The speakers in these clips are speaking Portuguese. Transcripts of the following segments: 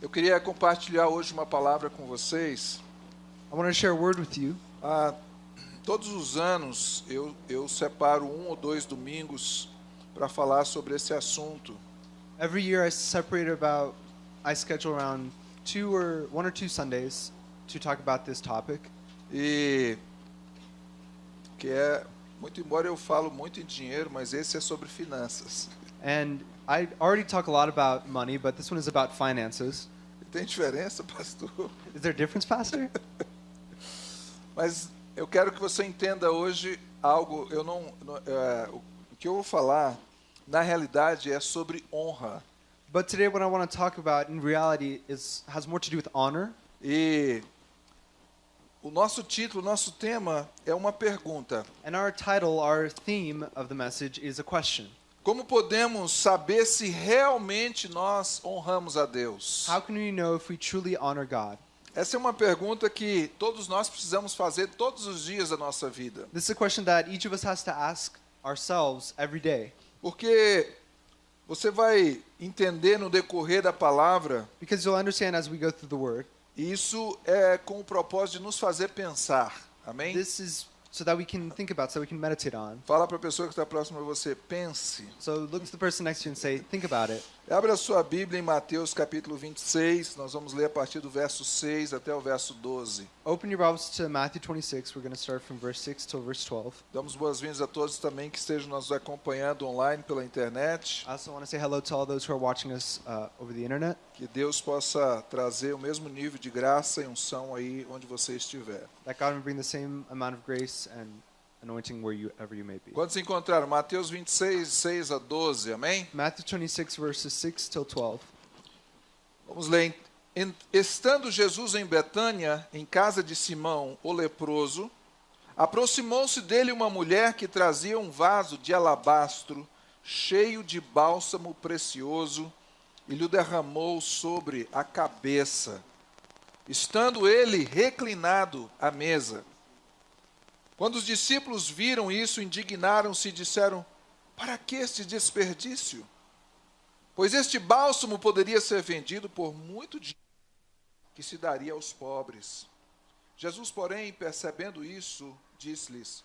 Eu queria compartilhar hoje uma palavra com vocês. I want to share a word with you. Ah, todos os anos eu, eu separo um ou dois domingos para falar sobre esse assunto. Every year I separate about, I schedule around two or one or two Sundays to talk about this topic. E que é muito embora eu falo muito em dinheiro, mas esse é sobre finanças. And I already talk a lot about money, but this one is about finances. Tem diferença, pastor? Is there a difference, Pastor? Mas eu quero que você entenda hoje algo. Eu não, é, o que eu vou falar, na realidade, é sobre honra. but today, what I want to talk about in reality is has more to do with honor. E o nosso título, o nosso tema é uma pergunta. And our title, our theme of the message is a question. Como podemos saber se realmente nós honramos a Deus? How can we know if we truly honor God? Essa é uma pergunta que todos nós precisamos fazer todos os dias da nossa vida. This is a question that each of us has to ask ourselves every day. Porque você vai entender no decorrer da palavra, Because you'll understand as we go through the word, isso é com o propósito de nos fazer pensar. Amém? this is so that we can think about, so we can meditate on. Fala para a pessoa que está próxima a você, pense. So look to the person next to you and say, think about it. Abra a sua Bíblia em Mateus capítulo 26, nós vamos ler a partir do verso 6 até o verso 12. Open your Bibles to Matthew 26. We're going to start from verse 6 till verse 12. Damos boas-vindas a todos também que estejam nos acompanhando online pela internet. I also want to say hello to all those who are watching us uh, over the internet. Que Deus possa trazer o mesmo nível de graça e unção aí onde você estiver. That God will bring the same amount of grace and anointing wherever you may be. Quantos encontraram? Mateus 26, 6 a 12, amém? Matthew 26 verses 6 till 12. Vamos ler. Estando Jesus em Betânia, em casa de Simão, o leproso, aproximou-se dele uma mulher que trazia um vaso de alabastro cheio de bálsamo precioso e lhe derramou sobre a cabeça, estando ele reclinado à mesa. Quando os discípulos viram isso, indignaram-se e disseram: Para que este desperdício? Pois este bálsamo poderia ser vendido por muito dinheiro que se daria aos pobres. Jesus, porém, percebendo isso, disse-lhes: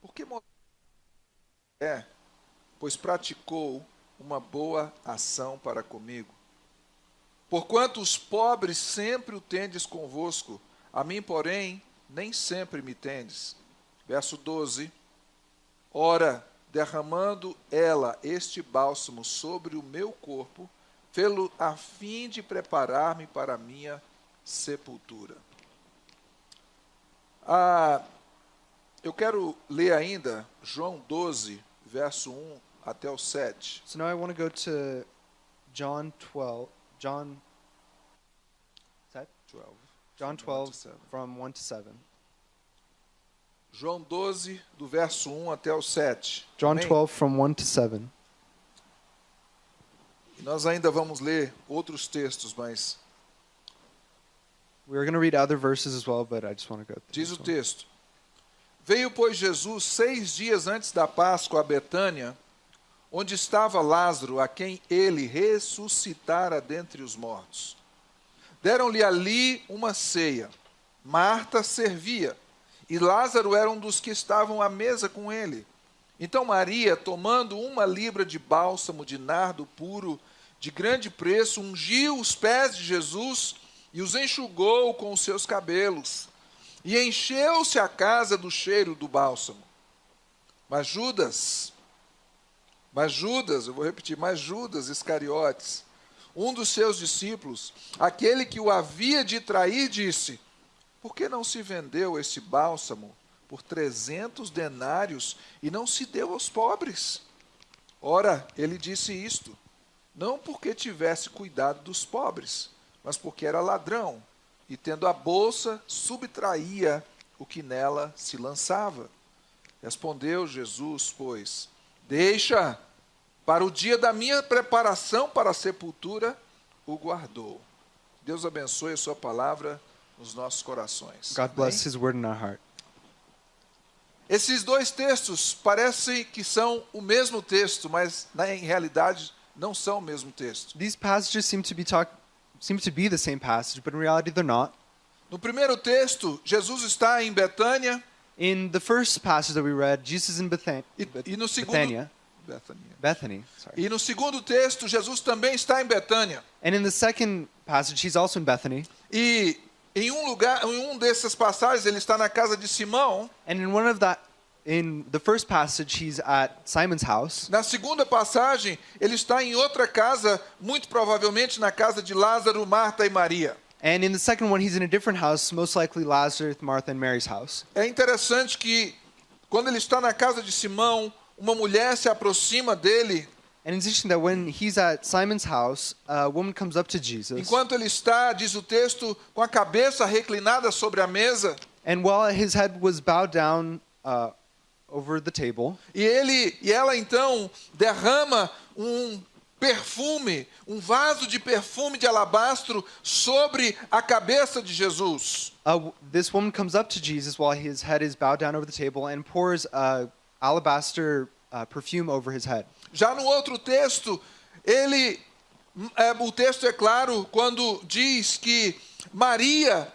Por que é? Pois praticou uma boa ação para comigo. Porquanto os pobres sempre o tendes convosco, a mim, porém, nem sempre me tendes. Verso 12. Ora, derramando ela este bálsamo sobre o meu corpo, fê-lo a fim de preparar-me para a minha sepultura. Ah, eu quero ler ainda João 12, verso 1 até o 7. So now I want to go to John 12. John is that 12. John From one to 12 seven. from 1 to 7. João 12, do verso 1 até o 7. John Amém? 12 from 1 to 7. E nós ainda vamos ler outros textos, mas We are going to read other verses as well, but I just want to go through Diz o texto: Veio, pois, Jesus seis dias antes da Páscoa a Betânia, onde estava Lázaro, a quem ele ressuscitara dentre os mortos. Deram-lhe ali uma ceia. Marta servia, e Lázaro era um dos que estavam à mesa com ele. Então Maria, tomando uma libra de bálsamo de nardo puro, de grande preço, ungiu os pés de Jesus e os enxugou com os seus cabelos. E encheu-se a casa do cheiro do bálsamo. Mas Judas, mas Judas, eu vou repetir, mas Judas Iscariotes, um dos seus discípulos, aquele que o havia de trair, disse: Por que não se vendeu este bálsamo por trezentos denários e não se deu aos pobres? Ora, ele disse isto, não porque tivesse cuidado dos pobres, mas porque era ladrão, e tendo a bolsa, subtraía o que nela se lançava. Respondeu Jesus, pois, deixa, para o dia da minha preparação para a sepultura, o guardou. Deus abençoe a sua palavra nos nossos corações. God bless? His word in our heart. Esses dois textos parecem que são o mesmo texto, mas na em realidade não são o mesmo texto. These passages seem to be talk, seem to be the same passage, but in reality they're not. No primeiro texto, Jesus está em Betânia In the first passage that we read, Jesus in Bethan- e, e no segundo Bethania. Bethany, sorry. E no segundo texto, Jesus também está em Betânia. And in the second passage, he's also in Bethany. E em um lugar, em um dessas passagens, ele está na casa de Simão. And in one of that, in the first passage, he's at Simon's house. Na segunda passagem, ele está em outra casa, muito provavelmente na casa de Lázaro, Marta e Maria. And in the second one, he's in a different house, most likely Lazarus, Martha, and Mary's house. É interessante que quando ele está na casa de Simão, uma mulher se aproxima dele And it's interesting that when he's at Simon's house, a woman comes up to Jesus. enquanto ele está, diz o texto, com a cabeça reclinada sobre a mesa, And while his head was bowed down uh, over the table, e ele e ela então derrama um perfume, um vaso de perfume de alabastro sobre a cabeça de Jesus. uh, this woman comes up to Jesus while his head is bowed down over the table and pours uh, alabaster uh, perfume over his head. Já no outro texto, ele é, o texto é claro quando diz que Maria,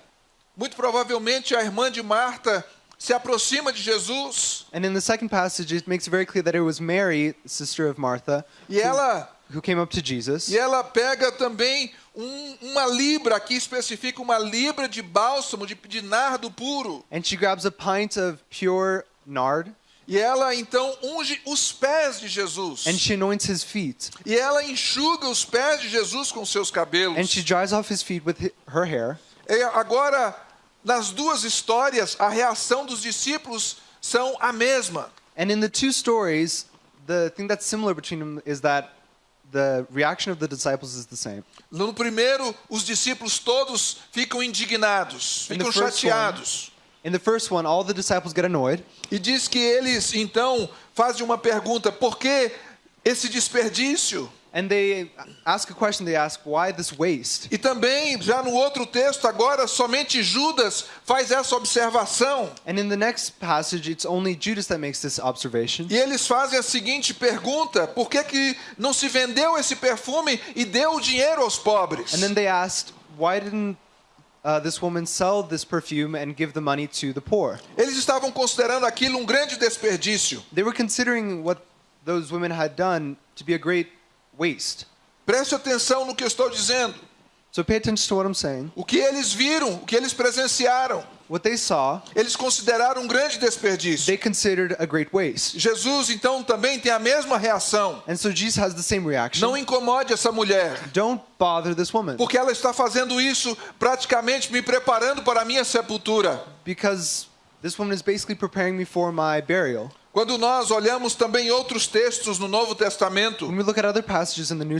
muito provavelmente a irmã de Marta, se aproxima de Jesus And in the second passage, it makes it very clear that it was Mary, sister of Martha, e ela who came up to Jesus. e ela pega também um- uma libra, aqui especifica uma libra de bálsamo de, de nardo puro. And she grabs a pint of pure nard E ela então unge os pés de Jesus. and she anoints his feet. E ela enxuga os pés de Jesus com seus cabelos. And she dries off his feet with her hair. E agora, nas duas histórias, a reação dos discípulos são a mesma. And in the two stories, the thing that's similar between them is that the reaction of the disciples is the same. No primeiro, os discípulos todos ficam indignados, ficam chateados. In the first one, all the disciples get annoyed, E diz que eles então fazem uma pergunta: por que esse desperdício? and they ask a question. They ask, "Why this waste?" E também, já no outro texto, agora somente Judas faz essa observação. And in the next passage, it's only Judas that makes this observation. E eles fazem a seguinte pergunta: por que, que não se vendeu esse perfume e deu o dinheiro aos pobres? And then they asked, "Why didn't uh, this woman sell this perfume and give the money to the poor?" Eles estavam considerando aquilo um grande desperdício. They were considering what those women had done to be a great waste. Preste atenção no que eu estou dizendo. So pay attention to what I'm saying. O que eles viram, o que eles presenciaram, What they saw, eles consideraram um grande desperdício. they considered a great waste. Jesus então também tem a mesma reação. And so Jesus has the same reaction. Não incomode essa mulher, Don't bother this woman porque ela está fazendo isso praticamente me preparando para a minha sepultura. because this woman is basically preparing me for my burial. Quando nós olhamos também outros textos no Novo Testamento,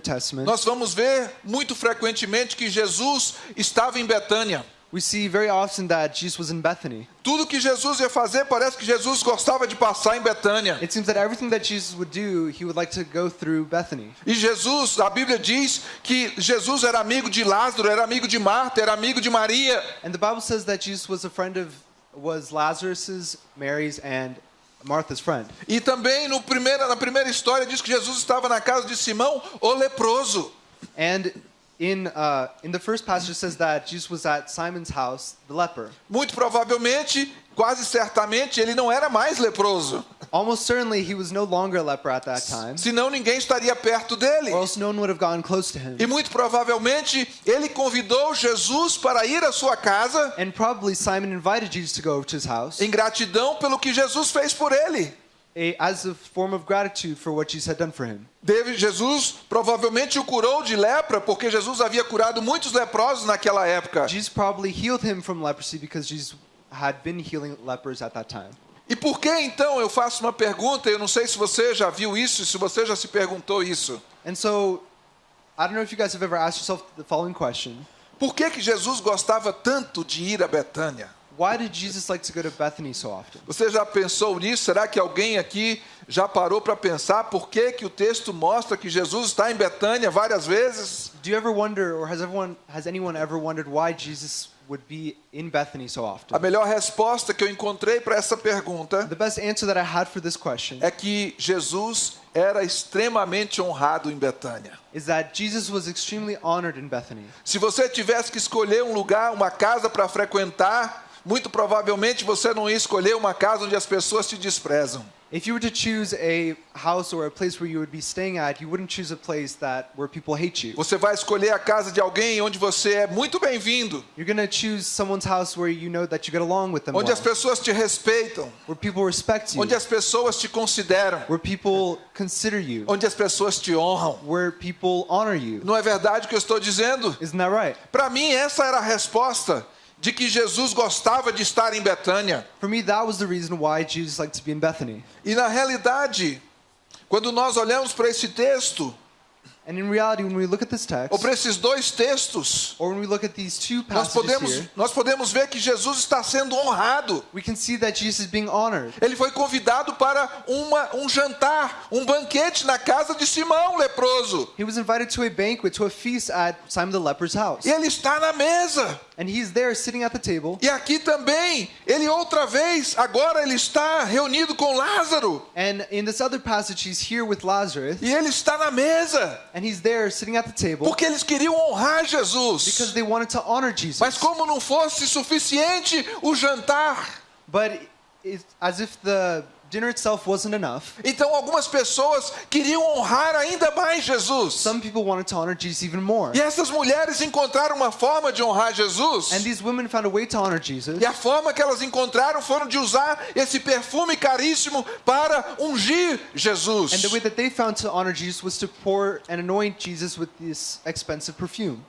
Testament, nós vamos ver muito frequentemente que Jesus estava em Betânia. We see very often that Jesus was in Bethany. Tudo que Jesus ia fazer, parece que Jesus gostava de passar em Betânia. It seems that everything that Jesus would do, he would like to go through Bethany. E Jesus, a Bíblia diz que Jesus era amigo de Lázaro, era amigo de Marta, era amigo de Maria. And the Bible says that Jesus was a friend of was Lazarus's, Mary's, and Martha's friend. E também no primeira, na primeira história diz que Jesus estava na casa de Simão, o leproso. And in uh, in the first passage it says that Jesus was at Simon's house, the leper. Muito provavelmente, quase certamente, ele não era mais leproso. Almost certainly he was no longer a leper at that time, Senão ninguém estaria perto dele. or else no one would have gotten close to him. E muito provavelmente ele convidou Jesus para ir à sua casa And probably Simon invited Jesus to go to his house em gratidão pelo que Jesus fez por ele. A, as a form of gratitude for what Jesus had done for him. Deve, Jesus provavelmente o curou de lepra, porque Jesus havia curado muitos leprosos naquela época. Jesus probably healed him from leprosy because Jesus had been healing lepers at that time. E por que então eu faço uma pergunta? Eu não sei se você já viu isso, se você já se perguntou isso. And so, I don't know if you guys have ever asked yourself the following question Por que, que Jesus gostava tanto de ir a Betânia? Why did Jesus like to go to Bethany so often? Você já pensou nisso? Será que alguém aqui já parou para pensar por que, que o texto mostra que Jesus está em Betânia várias vezes? Do you ever wonder, or has everyone, has anyone ever wondered why Jesus would be in Bethany so A often? melhor resposta que eu encontrei para essa pergunta The best answer that I had for this question é que Jesus era extremamente honrado em Betânia. is that Jesus was extremely honored in Bethany. Se você tivesse que escolher um lugar, uma casa para frequentar, muito provavelmente você não ia escolher uma casa onde as pessoas te desprezam. If you were to choose a house or a place where you would be staying at, you wouldn't choose a place that where people hate you. Você vai escolher a casa de alguém onde você é muito bem-vindo, You're going to choose someone's house where you know that you get along with them onde as well, pessoas te respeitam, where people respect you, onde as pessoas te consideram, where people consider you, onde as pessoas te honram. where people honor you. Não é verdade o que eu estou dizendo? Isn't that right? Para mim, essa era a resposta de que Jesus gostava de estar em Betânia. For me, that was the reason why Jesus liked to be in Bethany. E na realidade, quando nós olhamos para esse texto, And in reality, when we look at this text, ou para esses dois textos, or when we look at these two nós passages podemos, here, nós podemos ver que Jesus está sendo honrado. we can see that Jesus is being honored. Ele foi convidado para uma, um jantar, um banquete na casa de Simão leproso. He was invited to a banquet, to a feast at Simon the leper's house. E ele está na mesa. And he's there sitting at the table. E aqui também, ele outra vez, agora ele está reunido com Lázaro. And in this other passage, he's here with Lazarus. E ele está na mesa. And he's there sitting at the table Porque eles queriam honrar because Jesus. they wanted to honor Jesus. Mas como não fosse suficiente o jantar, But it's as if the dinner itself wasn't enough. então algumas pessoas queriam honrar ainda mais Jesus. Some people wanted to honor Jesus even more. E essas mulheres encontraram uma forma de honrar Jesus. And these women found a way to honor Jesus. E a forma que elas encontraram foram de usar esse perfume caríssimo para ungir Jesus. And the way that they found to honor Jesus was to pour and anoint Jesus with this expensive perfume.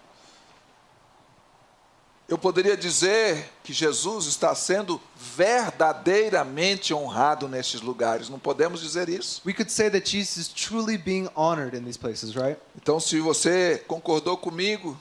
Eu poderia dizer que Jesus está sendo verdadeiramente honrado nestes lugares. Não podemos dizer isso? We could say that Jesus is truly being honored in these places, right? Então, se você concordou comigo,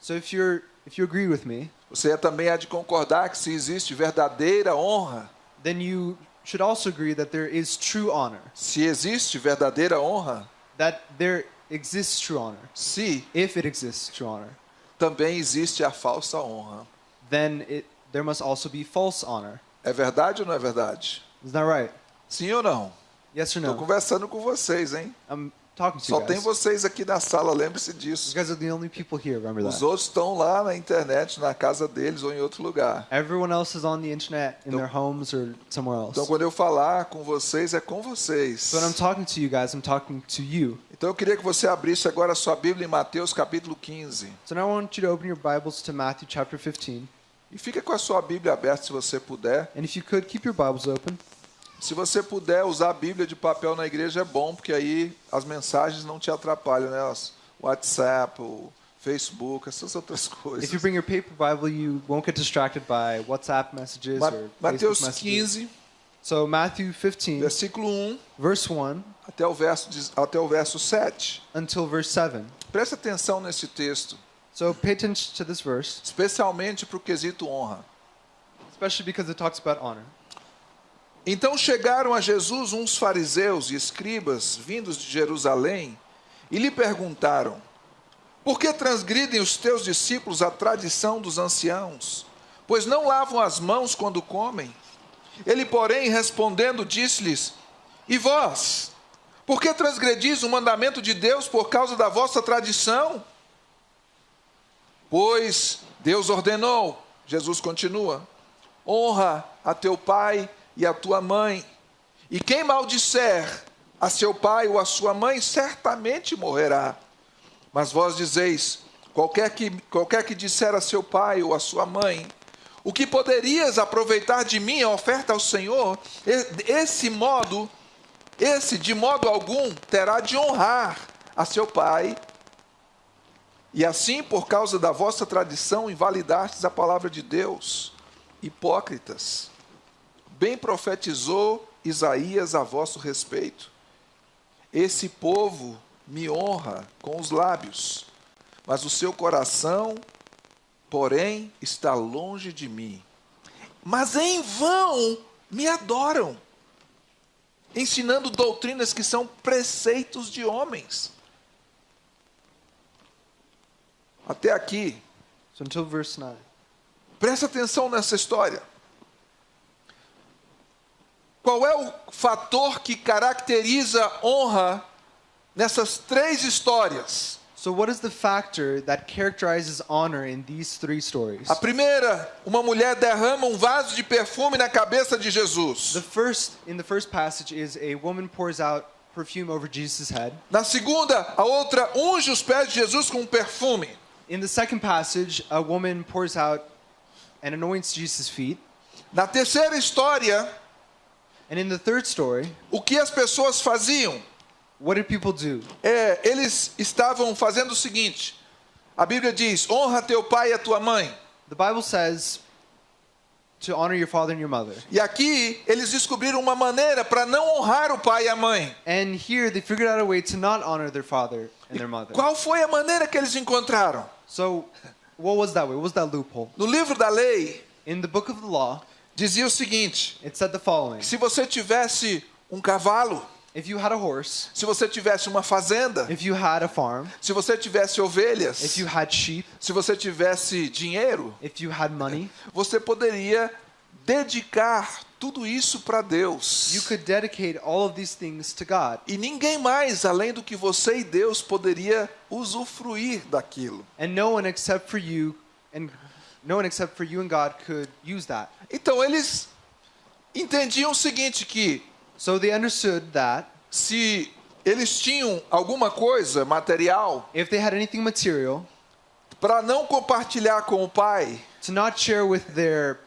So if you're if you agree with me, você também há de concordar que se existe verdadeira honra, then you should also agree that there is true honor. se existe verdadeira honra, That there exists true honor. se If it exists true honor, também existe a falsa honra. then it there must also be false honor. É verdade ou não é verdade? Isn't that right? Sim ou não? Yes or Estou no? conversando com vocês, hein? I'm talking to Só you tem guys. vocês aqui na sala, lembre-se You disso. guys are the only people here, remember Os that. outros estão lá na internet, na casa deles ou em outro lugar. Everyone else is on the internet, in Então- their homes or somewhere else. Então, quando eu falar com vocês, é com vocês. So when I'm talking to you guys, I'm talking to you. Então, eu queria que você abrisse agora a sua Bíblia em Mateus capítulo 15. So now I want you to open your Bibles to Matthew chapter 15. E fica com a sua Bíblia aberta se você puder. And if you could, keep your Bibles open. Se você puder usar a Bíblia de papel na igreja, é bom, porque aí as mensagens não te atrapalham, né? O WhatsApp, o Facebook, essas outras coisas. If you bring your paper Bible, you won't get distracted by WhatsApp messages Ma- or Mateus Facebook messages. 15, So Matthew 15, versículo 1 verse 1 até o verso, até o verso 7. until verse 7. Preste atenção nesse texto, So pay attention to this verse, especialmente para o quesito honra. especially because it talks about honor. Então chegaram a Jesus uns fariseus e escribas vindos de Jerusalém e lhe perguntaram: Por que transgridem os teus discípulos a tradição dos anciãos? Pois não lavam as mãos quando comem? Ele, porém, respondendo, disse-lhes: E vós? Por que transgredis o mandamento de Deus por causa da vossa tradição? Pois Deus ordenou, Jesus continua: honra a teu pai e a tua mãe. E quem maldisser a seu pai ou a sua mãe, certamente morrerá. Mas vós dizeis: qualquer que, qualquer que disser a seu pai ou a sua mãe, o que poderias aproveitar de mim a oferta ao Senhor, esse modo, esse de modo algum terá de honrar a seu pai e assim, por causa da vossa tradição, invalidastes a palavra de Deus. Hipócritas, bem profetizou Isaías a vosso respeito. Esse povo me honra com os lábios, mas o seu coração, porém, está longe de mim. Mas em vão me adoram, ensinando doutrinas que são preceitos de homens. Até aqui, So until verse 9. presta atenção nessa história. qual é o fator que caracteriza honra nessas três histórias? So, what is the factor that characterizes honor in these three stories? A primeira, uma mulher derrama um vaso de perfume na cabeça de Jesus. The first, in the first passage, is a woman pours out perfume over Jesus' head. Na segunda, a outra unge os pés de Jesus com um perfume. In the second passage, a woman pours out and anoints Jesus' feet. Na terceira história, And in the third story, o que as pessoas faziam? What did people do? É, eles estavam fazendo o seguinte: a Bíblia diz: honra teu pai e a tua mãe. The Bible says to honor your father and your mother. E aqui eles descobriram uma maneira para não honrar o pai e a mãe. And here they figured out a way to not honor their father and their mother. Qual foi a maneira que eles encontraram? So, what was that way? What was that loophole? No livro da lei, In the book of the law, dizia o seguinte: it said the following se você tivesse um cavalo, If you had a horse, se você tivesse uma fazenda, if you had a farm, se você tivesse ovelhas, if you had sheep, se você tivesse dinheiro, if you had money, você poderia dedicar tudo isso para Deus. you could dedicate all of these things to God. E ninguém mais além do que você e Deus poderia usufruir daquilo. And no one except for you and no one except for you and God could use that. Então eles entendiam o seguinte que So they understood that se eles tinham alguma coisa material if they had anything material, para não compartilhar com o pai to not share with their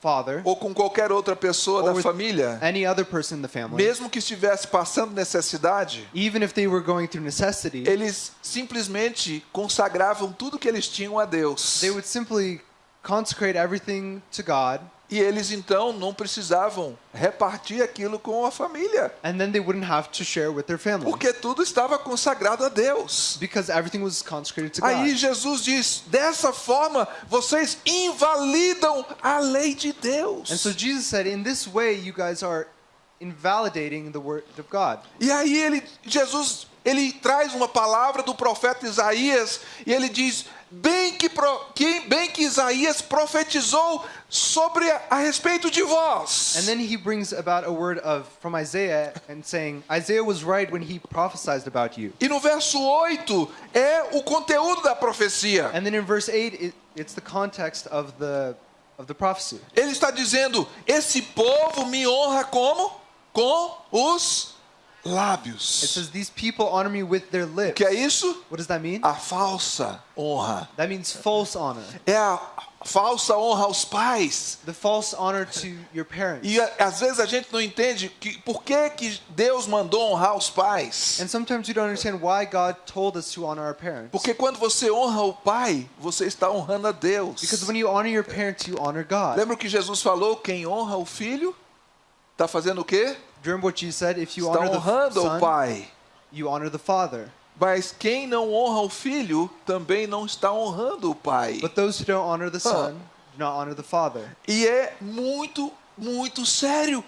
father ou com qualquer outra pessoa or da with família, any other person in the family, mesmo que estivesse passando necessidade, even if they were going through necessity, eles simplesmente consagravam tudo que eles tinham a Deus. they would simply consecrate everything to God, E eles então não precisavam repartir aquilo com a família, and then they wouldn't have to share with their family porque tudo estava consagrado a Deus. because everything was consecrated to God. Aí Jesus diz: dessa forma vocês invalidam a lei de Deus. And so Jesus said, in this way, you guys are invalidating the word of God. E aí ele, Jesus, ele traz uma palavra do profeta Isaías e ele diz: bem que, bem que Isaías profetizou sobre a, a respeito de vós. And then he brings about a word of from Isaiah and saying, Isaiah was right when he prophesied about you. E no verso 8 é o conteúdo da profecia. And then in verse 8, it, it's the context of the of the prophecy. Ele está dizendo: esse povo me honra como? Com os It lábios. says, These people honor me with their O lips. que é isso? What does that mean? A falsa honra. That means false honor. É a falsa honra aos pais. The false honor to your parents. E a- às vezes a gente não entende que, por que, que Deus mandou honrar os pais. And sometimes we don't understand why God told us to honor our parents. Porque quando você honra o pai, você está honrando a Deus. Because when you honor your parents, you honor God. Lembra o que Jesus falou? Quem honra o filho, está fazendo o quê? What Jesus said? If you honor the honrando o son, pai. you honor the father. Mas quem não honra o filho, também não está honrando o pai. But those who don't honor the son do not honor the father. E é muito, muito sério.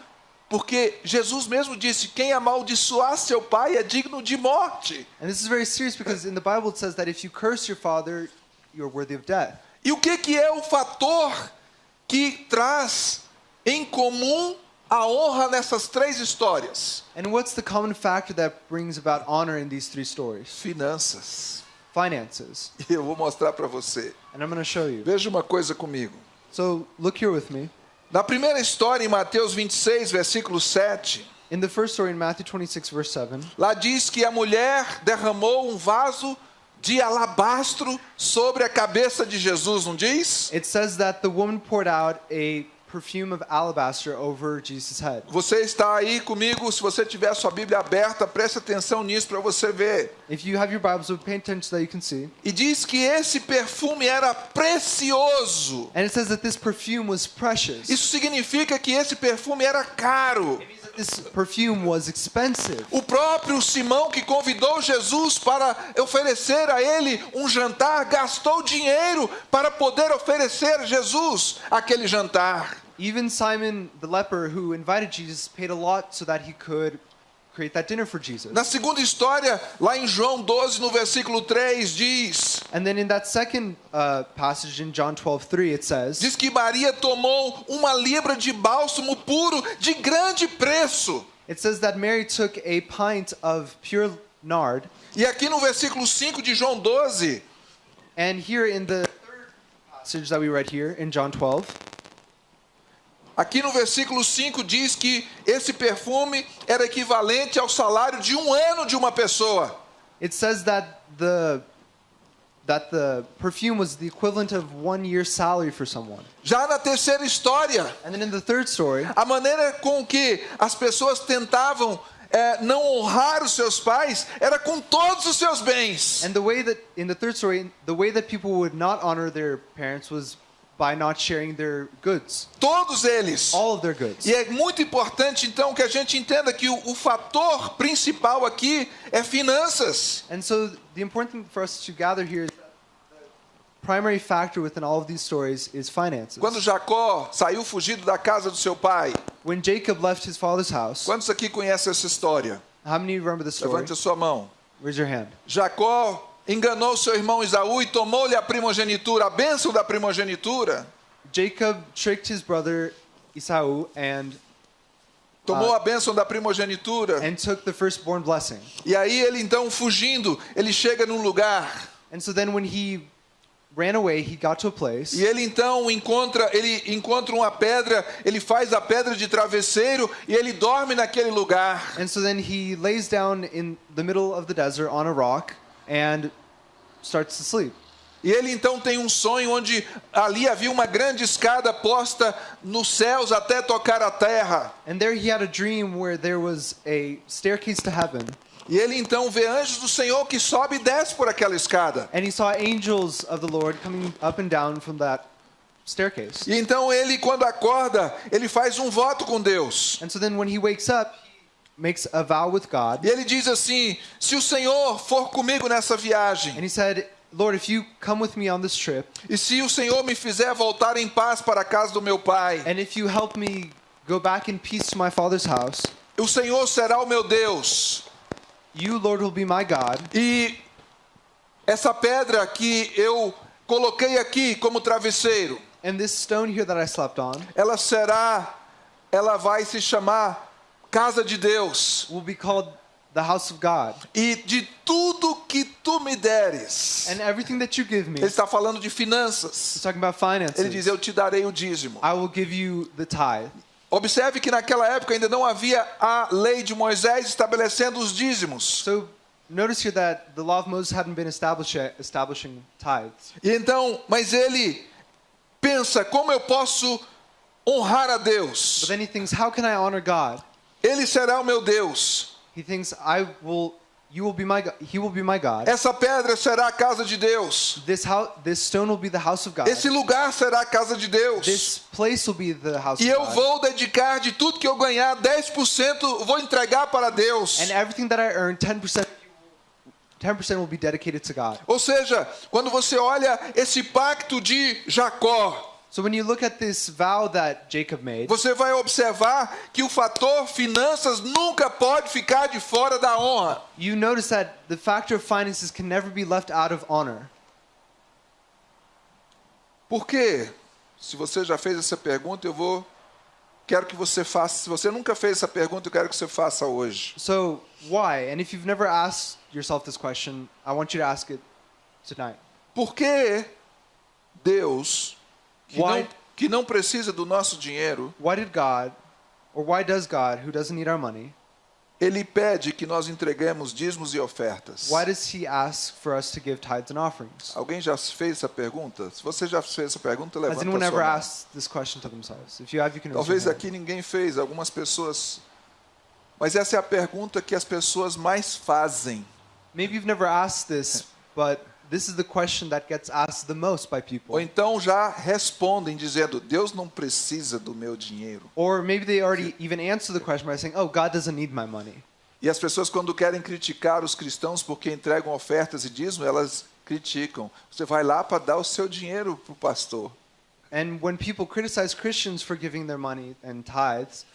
Porque Jesus mesmo disse: quem amaldiçoar seu pai é digno de morte. And this is very serious because in the Bible it says that if you curse your father, you're worthy of death. E o que, que é o fator que traz em comum a honra nessas três histórias? And what's the common factor that brings about honor in these three stories? Finanças. Finances. E eu vou mostrar para você. And I'm going to show you. Veja uma coisa comigo. So look here with me. Na primeira história, em Mateus 26, versículo 7, In the first story in Matthew 26, verse 7, lá diz que a mulher derramou um vaso de alabastro sobre a cabeça de Jesus, não diz? it says that the woman poured out a perfume of alabaster over Jesus' head. Você está aí comigo, se você tiver sua Bíblia aberta, preste atenção nisso para você ver. If you have your Bibles, so pay attention so that you can see. E diz que esse perfume era precioso. And it says that this perfume was precious. Isso significa que esse perfume era caro. This perfume was expensive. O próprio Simão que convidou Jesus para oferecer a ele um jantar gastou dinheiro para poder oferecer Jesus aquele jantar. Even Simon the leper, who invited Jesus, paid a lot so that he could create that dinner for Jesus. Na segunda história, lá em João 12, no versículo 3, diz: And then in that second uh, passage in John 12:3 it says, Diz que Maria tomou uma libra de bálsamo puro de grande preço. it says that Mary took a pint of pure nard, E aqui no versículo 5 de João 12, and here in the third passage that we read here in John 12, aqui no versículo 5 diz que esse perfume era equivalente ao salário de um ano de uma pessoa. it says that the that the perfume was the equivalent of one year's salary for someone. Já na terceira história, And then in the third story, a maneira com que as pessoas tentavam eh, não honrar os seus pais era com todos os seus bens. and the way that in the third story, the way that people would not honor their parents was by not sharing their goods, Todos eles. all of their goods. E é muito importante então que a gente entenda que o, o fator principal aqui é finanças. And so the important thing for us to gather here is that the primary factor within all of these stories is finances. Quando Jacó saiu fugido da casa do seu pai, When Jacob left his father's house, quantos aqui conhecem essa história? how many remember the story? Levante a sua mão. Raise your hand. Jacó enganou seu irmão Isaú e tomou-lhe a primogenitura, a bênção da primogenitura. Jacob tricked his brother Esau and Tomou a bênção da primogenitura. and took the firstborn blessing. E aí ele então fugindo, ele chega num lugar And so then when he ran away, he got to a place e ele então encontra, ele encontra uma pedra, ele faz a pedra de travesseiro e ele dorme naquele lugar. And so then he lays down in the middle of the desert on a rock and starts to sleep. E ele então tem um sonho onde ali havia uma grande escada posta nos céus até tocar a terra. And there he had a dream where there was a staircase to heaven. E ele então vê anjos do Senhor que sobe e desce por aquela escada. And he saw angels of the Lord coming up and down from that staircase. E então ele, quando acorda, ele faz um voto com Deus. And so then when he wakes up, makes a vow with God. E ele diz assim: Se o Senhor for comigo nessa viagem, And he said, Lord, if you come with me on this trip, e se o Senhor me fizer voltar em paz para a casa do meu pai, and if you help me go back in peace to my father's house, o Senhor será o meu Deus. you, Lord, will be my God. E essa pedra que eu coloquei aqui como travesseiro, And this stone here that I slept on ela será, ela vai se chamar casa de Deus. will be called the house of God. E de tudo que tu me deres. And everything that you give me, Ele he's está falando de finanças. talking about finances. Ele diz: Eu te darei o dízimo. I will give you the tithe. Observe que naquela época ainda não havia a lei de Moisés estabelecendo os dízimos. So notice here that the law of Moses hadn't been establishing tithes. E então, mas ele pensa: como eu posso honrar a But Deus? then he thinks, how can I honor God? Ele será o meu Deus. He thinks, I will, you will be my God. He will be my God. Essa pedra será a casa de Deus. This house, this stone will be the house of God. Esse lugar será a casa de Deus. This place will be the house E of eu God. vou dedicar de tudo que eu ganhar, 10% vou entregar para Deus. And everything that I earn, 10%, 10% will be dedicated to God. Ou seja, quando você olha esse pacto de Jacó, So when you look at this vow that Jacob made, você vai observar que o fator finanças nunca pode ficar de fora da honra. you notice that the factor of finances can never be left out of honor. Por quê? Se você já fez essa pergunta, eu vou quero que você faça. Se você nunca fez essa pergunta, eu quero que você faça hoje. So why? And if you've never asked yourself this question, I want you to ask it tonight. Por que Deus, que Why? não, que não precisa do nosso dinheiro, Why did God, or why does God, who doesn't need our money, ele pede que nós entreguemos dízimos e ofertas? why does He ask for us to give tithes and offerings? Alguém já fez essa pergunta? Se você já fez essa pergunta, Has levanta anyone a ever sua mão. asked this question to themselves? If you have, you can Talvez aqui ninguém fez, algumas pessoas. Mas essa é a pergunta que as pessoas mais fazem. Maybe you've never asked this, but this is the question that gets asked the most by Ou people. então já respondem dizendo: Deus não precisa do meu dinheiro. Or maybe they already even answer the question by saying, "Oh, God doesn't need my money." E as pessoas, quando querem criticar os cristãos porque entregam ofertas e dízimo, elas criticam. Você vai lá para dar o seu dinheiro para o pastor. And when people criticize Christians for giving their money and tithes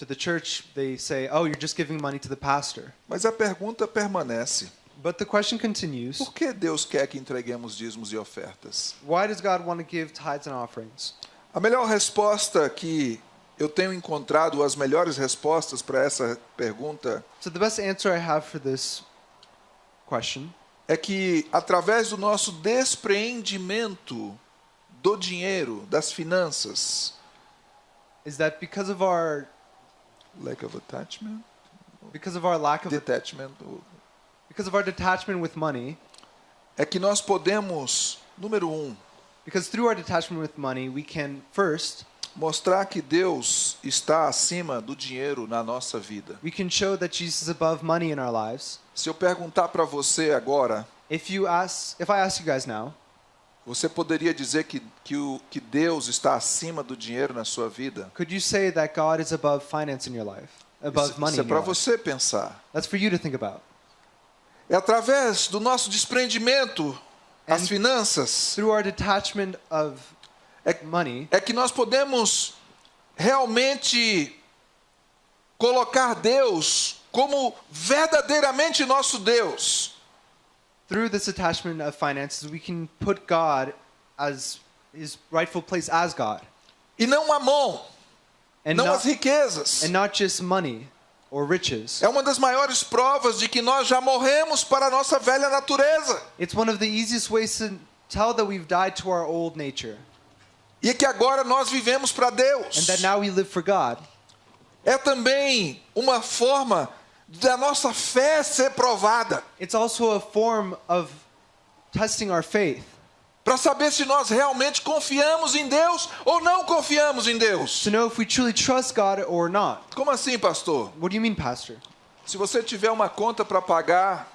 To the church, they say, "Oh, you're just giving money to the pastor." Mas a pergunta permanece: But the question continues: por que Deus quer que entreguemos dízimos e ofertas? Why does God want to give tithes and offerings? A melhor resposta que eu tenho encontrado, as melhores respostas para essa pergunta, So the best answer I have for this question é que através do nosso despreendimento do dinheiro, das finanças, is that because of our lack of attachment, because of our lack of detachment, because of our detachment with money, é que nós podemos, número um, because through our detachment with money, we can first mostrar que Deus está acima do dinheiro na nossa vida. we can show that Jesus is above money in our lives. Se eu perguntar para você agora, If you ask, if I ask you guys now, você poderia dizer que, que, o, que Deus está acima do dinheiro na sua vida? could you say that God is above finance in your life, above Isso, money? isso é in para your life? você pensar. That's for you to think about. É através do nosso desprendimento às finanças Through our detachment of é, money, é que nós podemos realmente colocar Deus como verdadeiramente nosso Deus. through this attachment of finances, we can put God as his rightful place as God, E não Mamon, and não not, as riquezas. and not just money or riches. É uma das maiores provas de que nós já morremos para a nossa velha natureza. It's one of the easiest ways to tell that we've died to our old nature, E que agora nós vivemos para Deus. and that now we live for God. É também uma forma da nossa fé ser provada. It's also a form of testing our faith Para saber se nós realmente confiamos em Deus ou não confiamos em Deus. to know if we truly trust God or not. Como assim, pastor? What do you mean, Pastor? Se você tiver uma conta para pagar,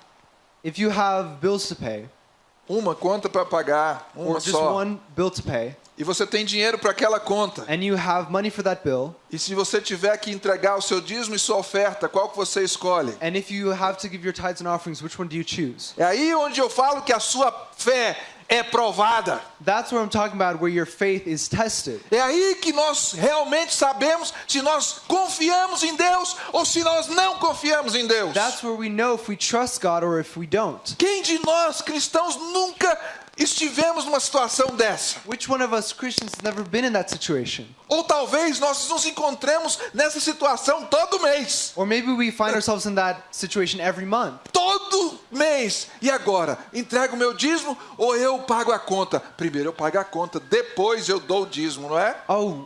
If you have bills to pay, uma conta para pagar, uma or just só, one bill to pay, e você tem dinheiro para aquela conta, and you have money for that bill, e se você tiver que entregar o seu dízimo e sua oferta, qual que você escolhe? and if you have to give your tithes and offerings, which one do you choose? É aí onde eu falo que a sua fé é provada. That's what I'm talking about, where your faith is tested. É aí que nós realmente sabemos se nós confiamos em Deus ou se nós não confiamos em Deus. That's where we know if we trust God or if we don't. Quem de nós cristãos nunca estivemos numa situação dessa? Which one of us Christians has never been in that situation? Ou talvez nós nos encontremos nessa situação todo mês. Or maybe we find ourselves in that situation every month. Todo mês. E agora? Entrego o meu dízimo ou eu pago a conta? Primeiro eu pago a conta, depois eu dou o dízimo, não é? Oh,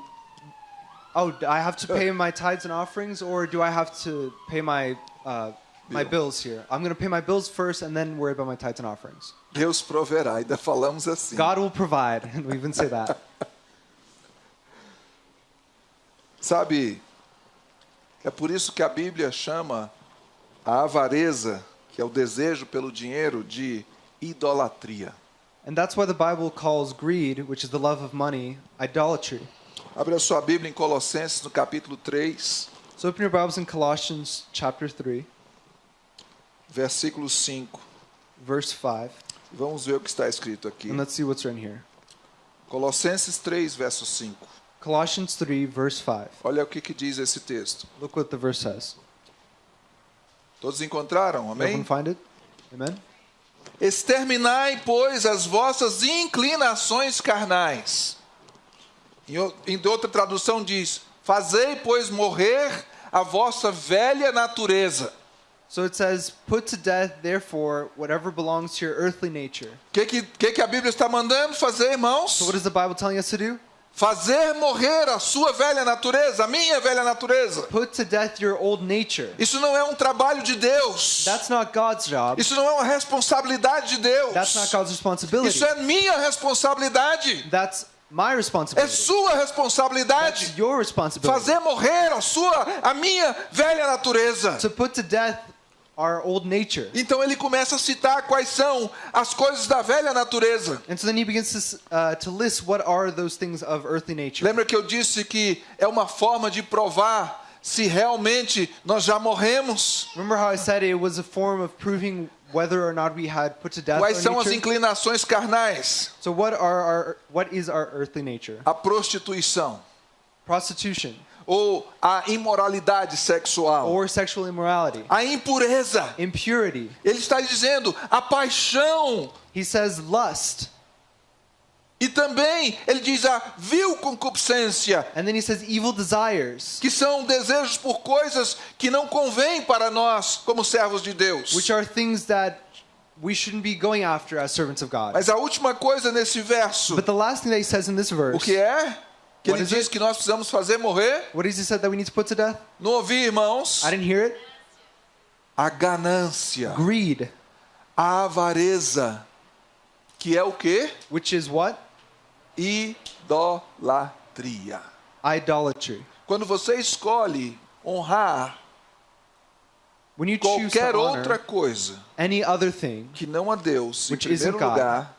oh, I have to pay my tithes and offerings, or do I have to pay my uh, my Bill. bills here? I'm gonna pay my bills first, and then worry about my tithes and offerings. Deus proverá, ainda falamos assim. God will provide, and we even say that. Sabe, é por isso que a Bíblia chama a avareza, que é o desejo pelo dinheiro, de idolatria. And that's why the Bible calls greed, which is the love of money, idolatry. Abra sua Bíblia em Colossenses, no capítulo 3, So open your Bibles in Colossians chapter 3, versículo 5. verse 5, Vamos ver o que está escrito aqui. and let's see what's written here. Colossenses 3, verso 5. Colossians 3, verse 5. Olha o que, que diz esse texto. Look what the verse says. Todos encontraram? Everyone Amém? find it? Amen? Exterminai, pois, as vossas inclinações carnais. Em outra tradução diz: Fazei, pois, morrer a vossa velha natureza. So it says, Put to death, therefore, whatever belongs to your earthly nature. Que, que, que, que a Bíblia está mandando fazer, irmãos? So what is the Bible telling us to do? Fazer morrer a sua velha natureza, a minha velha natureza. Put to death your old nature. Isso não é um trabalho de Deus. That's not God's job. Isso não é uma responsabilidade de Deus. That's not God's responsibility. Isso é minha responsabilidade. That's my É responsibility. sua responsabilidade. That's your responsibility. Fazer morrer a sua, a minha velha natureza. To put to death our old nature. Então ele começa a citar quais são as coisas da velha natureza. And so then he begins to, uh, to list what are those things of earthly nature. Lembra que eu disse que é uma forma de provar se realmente nós já morremos? Remember how I said it was a form of proving whether or not we had put to death Quais são as inclinações carnais? So what are our what is our earthly nature? A prostituição, Prostitution, ou a imoralidade sexual, or sexual immorality, a impureza. impurity. Ele está dizendo a paixão. He says lust. E também ele diz a vil concupiscência, And then he says evil desires, que são desejos por coisas que não convêm para nós como servos de Deus. which are things that we shouldn't be going after as servants of God. Mas a última coisa nesse verso, But the last thing that he says in this o verse, que é? Que What ele is diz it? que nós precisamos fazer morrer. what is he said that we need to put to death? Não ouvi, irmãos? I didn't hear it. A ganância, Greed, a avareza, que é o quê? which is what? Idolatria. Idolatry. Quando você escolhe honrar When you qualquer to outra honor coisa any other thing que não a Deus, em primeiro isn't God. lugar,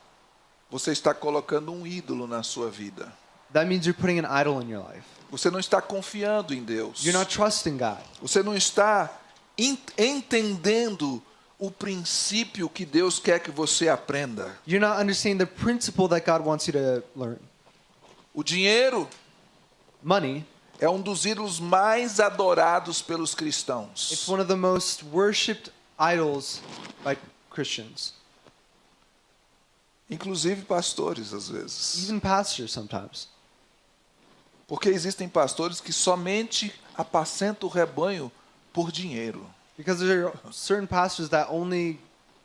você está colocando um ídolo na sua vida. That means you're putting an idol in your life. Você não está confiando em Deus. You're not trusting God. Você não está en- entendendo o princípio que Deus quer que você aprenda. You're not understanding the principle that God wants you to learn. O dinheiro Money, é um dos ídolos mais adorados pelos it's cristãos. one of the most worshipped idols by Christians, Inclusive pastores, às vezes. even pastors sometimes. Porque existem pastores que somente apacentam o rebanho por dinheiro. Because there are certain pastors that only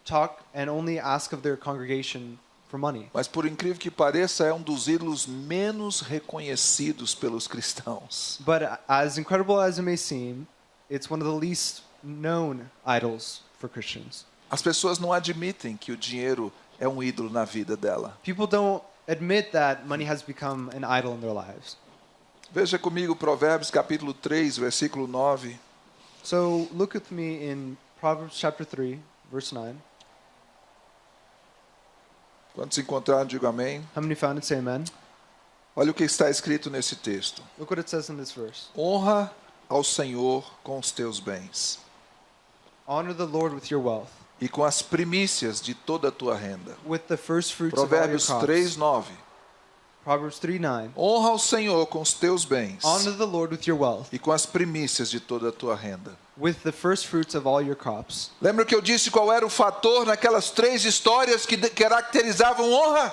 talk and only ask of their congregation for money. Mas por incrível que pareça, é um dos ídolos menos reconhecidos pelos cristãos. But as incredible as it may seem, it's one of the least known idols for Christians. As pessoas não admitem que o dinheiro é um ídolo na vida dela. People don't admit that money has become an idol in their lives. Veja comigo Provérbios capítulo 3, versículo 9. So look with me in Proverbs chapter 3, verse 9. Quando se encontraram, digo amém. How many found it? Say amen. Olha o que está escrito nesse texto. Look what it says in this verse. Honra ao Senhor com os teus bens Honor the Lord with your wealth, e com as primícias de toda a tua renda. with the first fruits of all your Provérbios crops. 3, 9. Proverbs 3, 9. Honra ao Senhor com os teus bens Honor the Lord with your wealth, e com as primícias de toda a tua renda. with the first fruits of all your crops. Lembra que eu disse qual era o fator naquelas três histórias que caracterizavam honra?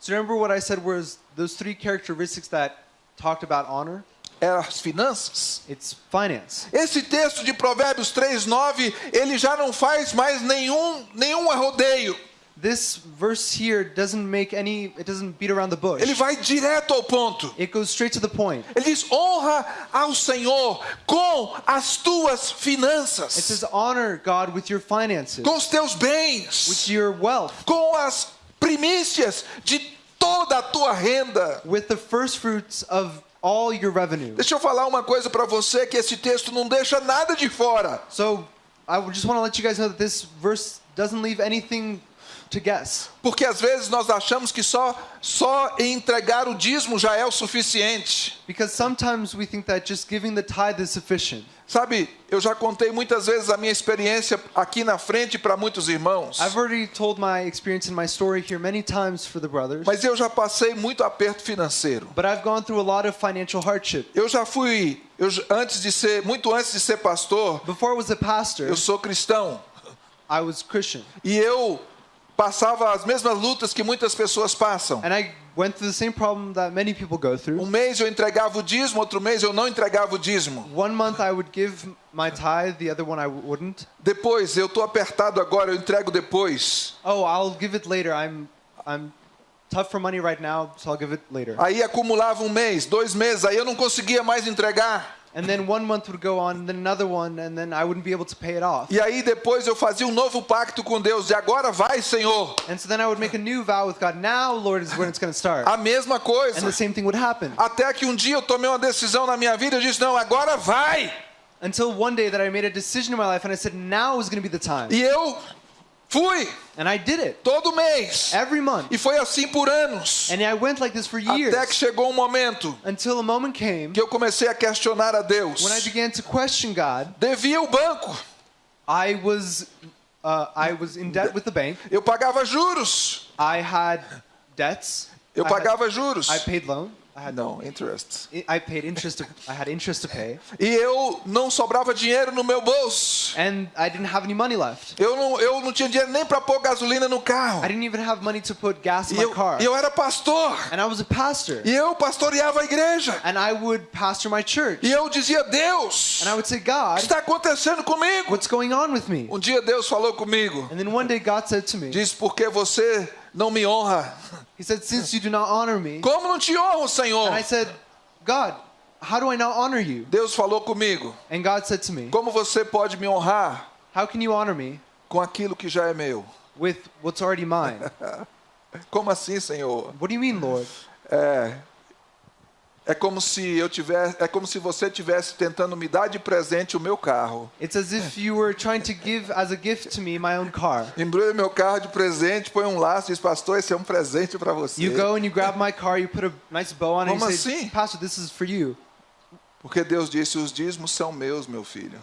So remember what I said was those three characteristics that talked about honor? Eram as finanças. It's finance. Esse texto de Provérbios 3, 9, ele já não faz mais nenhum, nenhum rodeio. This verse here doesn't make any, it doesn't beat around the bush. Ele vai direto ao ponto. It goes straight to the point. Ele diz: honra ao Senhor com as tuas It finanças, says, honor God with your finances, com os teus with bens, your wealth, com as primícias de toda a tua renda. with the first fruits of all your revenue. Deixa eu falar uma coisa para você que esse texto não deixa nada de fora. So I just want to let you guys know that this verse doesn't leave anything to guess. Porque às vezes nós achamos que só só entregar o dízimo já é o suficiente. Because sometimes we think that just giving the tithe is sufficient. Sabe, eu já contei muitas vezes a minha experiência aqui na frente para muitos irmãos. I've already told my experience in my story here many times for the brothers, Mas eu já passei muito aperto financeiro. but I've gone through a lot of financial hardship. Eu já fui, eu, antes de ser, muito antes de ser pastor, Before I was a pastor, eu sou cristão. I was Christian. E eu passava as mesmas lutas que muitas pessoas passam. And I went through the same problem that many people go through. Um mês eu entregava o dízimo, outro mês eu não entregava o dízimo. One month I would give my tithe, the other one I wouldn't. Depois, eu tô apertado agora, eu entrego depois. Oh, I'll give it later. I'm I'm tough for money right now, so I'll give it later. Aí acumulava um mês, dois meses, aí eu não conseguia mais entregar. And then one month would go on, and then another one, and then I wouldn't be able to pay it off. E aí depois eu fazia um novo pacto com Deus. E agora vai, Senhor. And so then I would make a new vow with God. Now, Lord, is when it's going to start. A mesma And coisa. the same thing would happen. Até que um dia eu tomei uma decisão na minha vida, eu disse: "Não, agora vai". Until one day that I made a decision in my life, and I said, now is going to be the time. E eu fui And I did it todo mês. every month. E foi assim por anos. And I went like this for years Até que chegou um momento until a moment came que eu comecei a questionar a Deus. when I began to question God. Devia o banco. I was uh, I was in debt with the bank. Eu pagava juros. I had debts. Eu I, had- pagava juros. I paid loan. I had Não, interest. I paid interest. To, I had interest to pay, E eu não sobrava dinheiro no meu bolso. and I didn't have any money left. Eu não, eu não tinha dinheiro nem para pôr gasolina no carro. I didn't even have money to put gas in E my eu, car. e eu era pastor. And I was a pastor, E eu pastoreava a igreja. and I would pastor my church. E eu dizia, Deus, And I o would say, que God, está acontecendo comigo? what's going on with me? Um dia Deus falou comigo. And then one day God said to me, Diz, porque você não me honra. He said, Since you do not honor me, Como não te honro, Senhor? and I said, God, how do I not honor you? Deus falou comigo. And God said to me, Como você pode me honrar How can you honor me com aquilo que já é meu? with what's already mine? Como assim, Senhor? What do you mean, Lord? É, é como se eu tivesse, é como se você tivesse tentando me dar de presente o meu carro. It's as if you were trying to give as a gift to me my own car. Embrulha meu carro de presente, põe um laço e diz, pastor, esse é um presente para você. You go and you grab my car, you put a nice bow on it, and Como you say, assim? Pastor, this is for you. Porque Deus disse, os dízimos são meus, meu filho.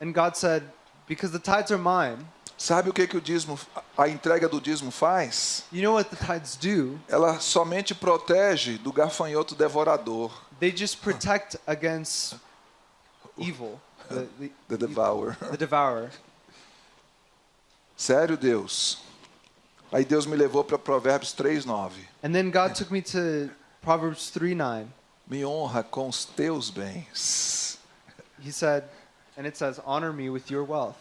And God said, Because the tithes are mine. Sabe o que, que o dízimo, a entrega do dízimo faz? You know what the tithes do? Ela somente protege do gafanhoto devorador, They just protect against evil, the, the, the devourer. the devourer. Sério, Deus? Aí Deus me levou para Provérbios 3:9. And then God took me to Proverbs 3 9. Me honra com os teus bens. He said, and it says, Honor me with your wealth.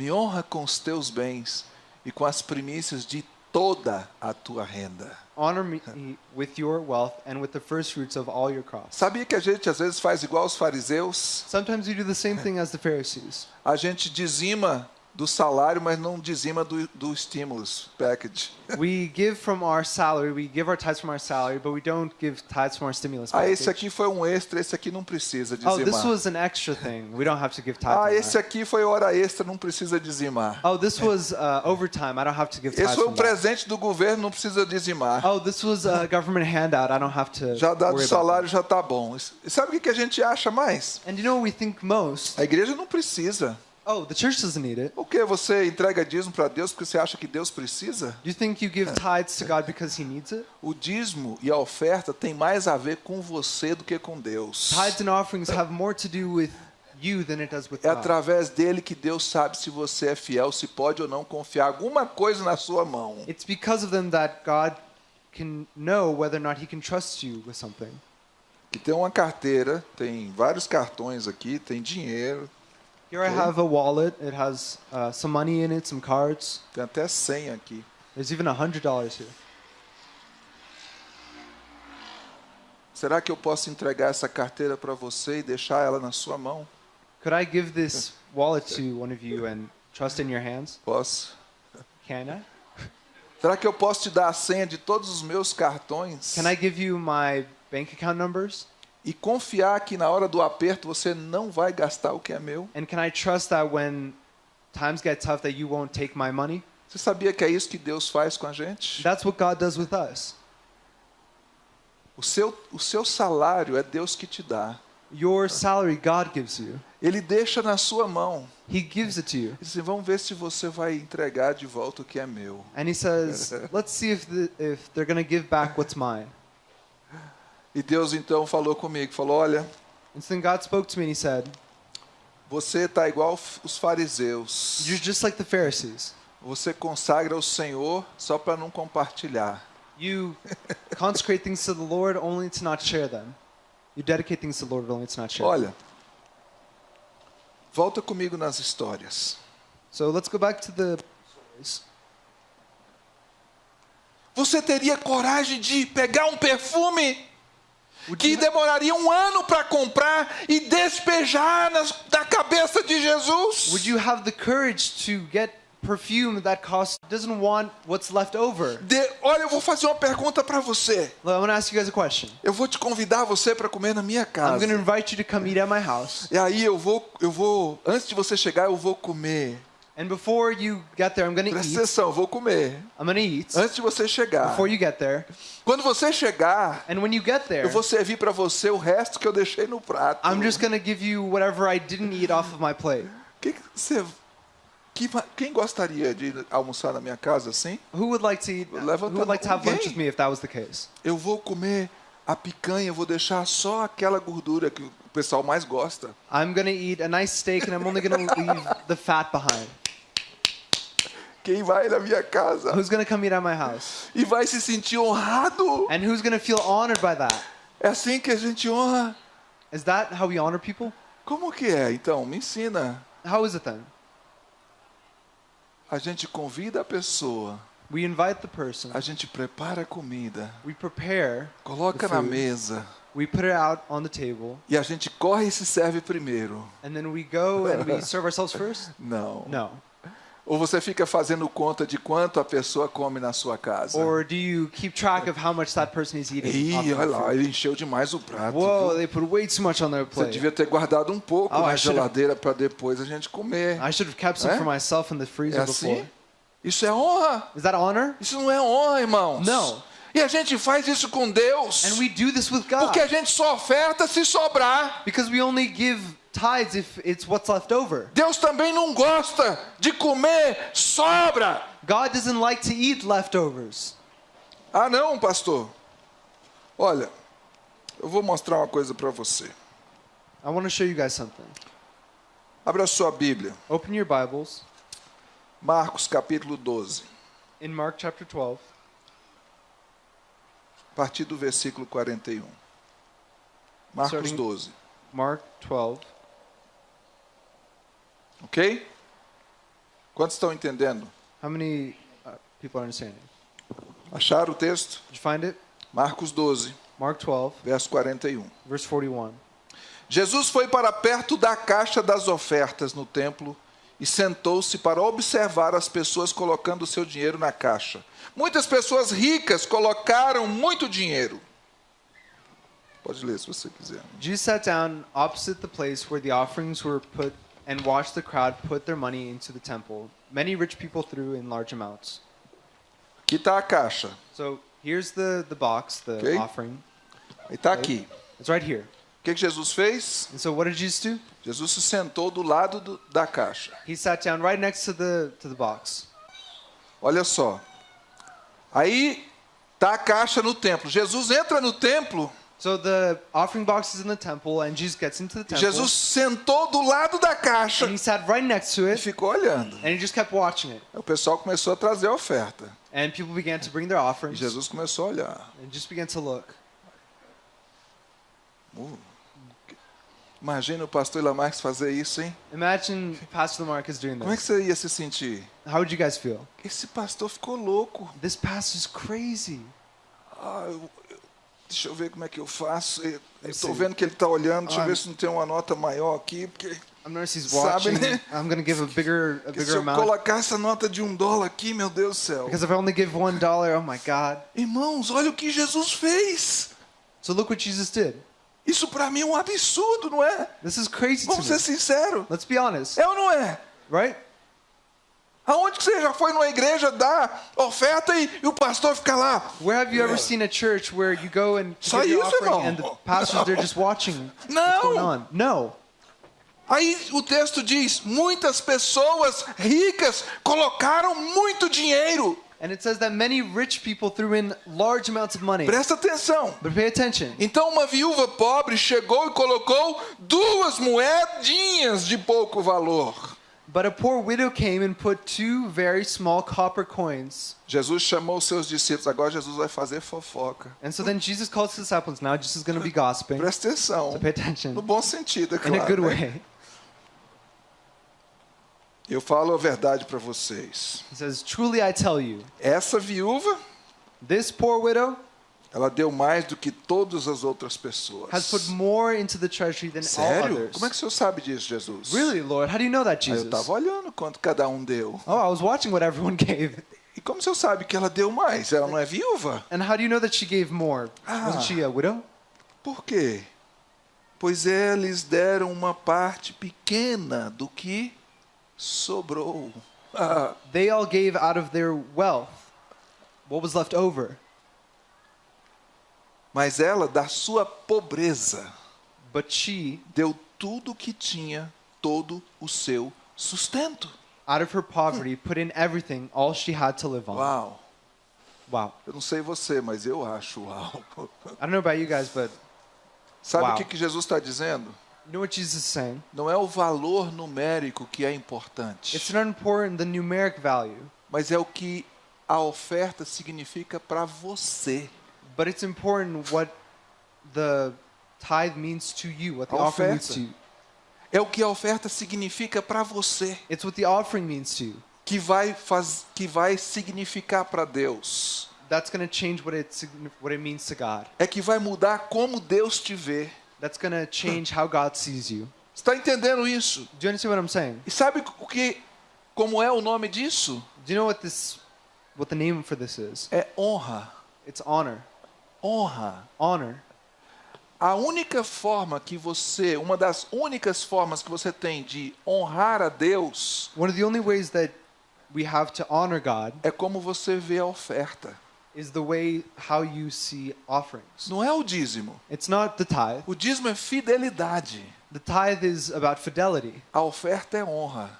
Me honra com os teus bens e com as primícias de toda a tua renda. Honor me with your wealth and with the first fruits of all your crops. Sabia que a gente às vezes faz igual os fariseus? Sometimes we do the same thing as the Pharisees. A gente dizima do salário, mas não dizima do, do stimulus package. We give from our salary, we give our tithes from our salary, but we don't give tithes from our stimulus Ah, package. esse aqui foi um extra, esse aqui não precisa Oh, this dizimar. was an extra thing. We don't have to give tithes. Ah, esse aqui foi hora extra, não precisa dizimar. Oh, this was uh, overtime. I don't have to give tithes Esse foi um presente do governo, não precisa dizimar. Oh, this was a government handout. I don't have to Já dado o worry about salário já tá bom. E sabe o que a gente acha mais? And you know what we think most? A igreja não precisa. Oh, the church doesn't need it. O que você entrega dízimo para Deus porque você acha que Deus precisa? Do you think you give tithes to God because He needs it? O dízimo e a oferta tem mais a ver com você do que com Deus. Tithes and offerings have more to do with you than it does with É God. através dele que Deus sabe se você é fiel, se pode ou não confiar alguma coisa na sua mão. It's because of them that God can know whether or not He can trust you with something. Que tem uma carteira, tem vários cartões aqui, tem dinheiro, Here I have a wallet. It has uh, some money in it, some cards. tem até 100 aqui. There's even a hundred dollars here. Será que eu posso entregar essa carteira para você e deixar ela na sua mão? Could I give this wallet to one of you and trust in your hands? Posso. Can I? Será que eu posso te dar a senha de todos os meus cartões? Can I give you my bank account numbers? E confiar que na hora do aperto você não vai gastar o que é meu? And can I trust that when times get tough that you won't take my money? Você sabia que é isso que Deus faz com a gente? That's what God does with us. O seu, o seu salário é Deus que te dá. Your salary God gives you. Ele deixa na sua mão. He gives it to you. Ele diz, assim, vamos ver se você vai entregar de volta o que é meu. And he says, "Let's see if the, if they're going to give back what's mine." E Deus então falou comigo, falou, olha, And then God spoke to me and he said, você está igual os fariseus. "You're just like the Pharisees. Você consagra o Senhor só para não compartilhar. You consecrate things to the Lord only to not share them. You dedicate things to the Lord only to not share." them. Olha, volta comigo nas histórias. So let's go back to the stories. Você teria coragem de pegar um perfume que demoraria um ano para comprar e despejar nas, na cabeça de Jesus? Would you have the courage to get perfume that costs doesn't want what's left over? De- olha, eu vou fazer uma pergunta para você. Well, I want to ask you guys a question. Eu vou te convidar você para comer na minha I'm casa. going to invite you to come eat at my house. E aí eu vou, eu vou, antes de você chegar, eu vou comer. And before you get there, I'm to Presta eat. atenção, vou comer. I'm to eat Antes de você chegar. before you get there. Quando você chegar, And when you get there, eu vou servir para você o resto que eu deixei no prato. I'm just to give you whatever I didn't eat off of my plate. Que que você, quem gostaria de almoçar na minha casa assim? Who would like to eat? Who Levanta would like to have lunch with me if that was the case? Eu vou comer a picanha vou deixar só aquela gordura que o pessoal mais gosta. I'm gonna eat a nice steak and I'm only gonna leave the fat behind. Quem vai na minha casa Who's gonna come eat at my house? e vai se sentir honrado. And who's gonna feel honored by that? É assim que a gente honra. Is that how we honor people? Como que é? Então, me ensina. How is it then? A gente convida a pessoa, We invite the person, a gente prepara a comida, we prepare, coloca na mesa we put it out on the table, e a gente corre e se serve primeiro. and then we go and we serve ourselves first? Não. No. Ou você fica fazendo conta de quanto a pessoa come na sua casa. Or do you keep track of how much that person is eating? Ih, olha lá, ele encheu demais o prato. Whoa, viu? they put way too much on their Você plate. devia ter guardado um pouco Oh, na I geladeira para depois a gente comer. I should have kept some Eh? for myself in the É freezer assim? before. Isso é honra. Is that honor? Isso não é honra, irmãos. Não. E a gente faz isso com Deus. And we do this with God. Porque a gente só oferta se sobrar. Because we only give tithes if it's what's left over. Deus também não gosta de comer sobra. God doesn't like to eat leftovers. Ah, não, pastor. Olha, eu vou mostrar uma coisa para você. I want to show you guys something. Abra a sua Bíblia. Open your Bibles Marcos capítulo 12, in Mark chapter 12, a partir do versículo 41. Marcos Starting- 12, Mark 12. Ok? Quantos estão entendendo? How many uh, people are understanding? Acharam o texto? Did you find it? Marcos 12, Mark 12, verso 41. verse 41. Jesus foi para perto da caixa das ofertas no templo e sentou-se para observar as pessoas colocando o seu dinheiro na caixa. Muitas pessoas ricas colocaram muito dinheiro. Pode ler se você quiser. Jesus sat down opposite the place where the offerings were put and watched the crowd put their money into the temple. Many rich people threw in large amounts. Aqui está a caixa. So here's the, the box, the Okay. offering. E está aqui. It's right here. O que, que Jesus fez? And so what did Jesus do? Jesus se sentou do lado do- da caixa. He sat down right next to the to the box. Olha só. Aí está a caixa no templo. Jesus entra no templo. So the offering box is in the temple, and Jesus gets into the temple. Jesus sentou do lado da caixa and he sat right next to e it, ficou olhando. and he just kept watching it. O pessoal começou a trazer a oferta. And people began to bring their E offerings, Jesus começou a olhar. and just began to look. Uh, Imagina o pastor Lamarques fazer isso, hein? Imagine Pastor Lamarcus doing Como é que this. você ia se sentir? How would you guys feel? Esse pastor ficou louco. This pastor's crazy. Ah, deixa eu ver como é que eu faço. Estou vendo que ele está olhando. Deixa eu ver se não tem uma nota maior aqui. Porque I'm he's Sabe, watching. né? I'm gonna give a bigger, a porque se bigger eu amount colocar essa nota de um dólar aqui, meu Deus do céu. because if I only give one dollar, oh my God. Irmãos, olha o que Jesus fez. So look what Jesus did. Isso para mim é um absurdo, não é? This is crazy Vamos ser sinceros. Let's be honest, É ou não é? right? Aonde que você já foi numa igreja dar oferta e, e o pastor fica lá? Where have you ever seen a church where you go and Só give your isso, offering irmão. and the pastors they're just watching what's Não. on? No. Aí o texto diz: muitas pessoas ricas colocaram muito dinheiro. And it says that many rich people threw in large amounts of money. Presta atenção. But pay attention. Então uma viúva pobre chegou e colocou duas moedinhas de pouco valor. But a poor widow came and put two very small copper coins. Jesus chamou os seus discípulos. Agora Jesus vai fazer fofoca. And so then Jesus calls his disciples. Now Jesus is going to be gossiping. Presta atenção. So pay attention. No bom sentido, é In claro. a good né? way. Eu falo a verdade para vocês. He says, Truly I tell you, Essa viúva, this poor widow ela deu mais do que todas as outras pessoas. has put more into the treasury than all Sério? others. Como é que o senhor sabe disso, Jesus? Really, Lord? How do you know that, Aí eu Jesus? estava olhando quanto cada um deu. Oh, I was watching what everyone gave. E como o senhor sabe que ela deu mais? Ela não é viúva? And how do you know that she gave more? Ah. Wasn't she a widow? Por quê? Pois eles deram uma parte pequena do que sobrou. Ah, They all gave out of their wealth. What was left over? Mas ela, da sua pobreza, But she, deu tudo o que tinha, todo o seu sustento. out of her poverty, put in everything, all she had to live on. Uau! Wow. Eu não sei você, mas eu acho uau. I don't know about you guys, but Sabe Uau. o que, que Jesus está dizendo? you know what Jesus is saying? Não é o valor numérico que é importante, It's not important the numeric value, mas é o que a oferta significa para você. But it's important what the tithe means to you, what the offering means to you. É o que a oferta significa para você, It's what the offering means to you. que vai faz, que vai significar para Deus. That's going to change what it what it means to God. É que vai mudar como Deus te vê. That's going to change how God sees you. Está entendendo isso? Do you understand what I'm saying? E sabe o que como é o nome disso? Do you know what this what the name for this is? É honra. It's honor. Honra. Honor. A única forma que você, uma das únicas formas que você tem de honrar a Deus One of the only ways that we have to honor God é como você vê a oferta. is the way how you see offerings. Não é o dízimo. It's not the tithe. O dízimo é fidelidade. The tithe is about fidelity, A oferta é honra.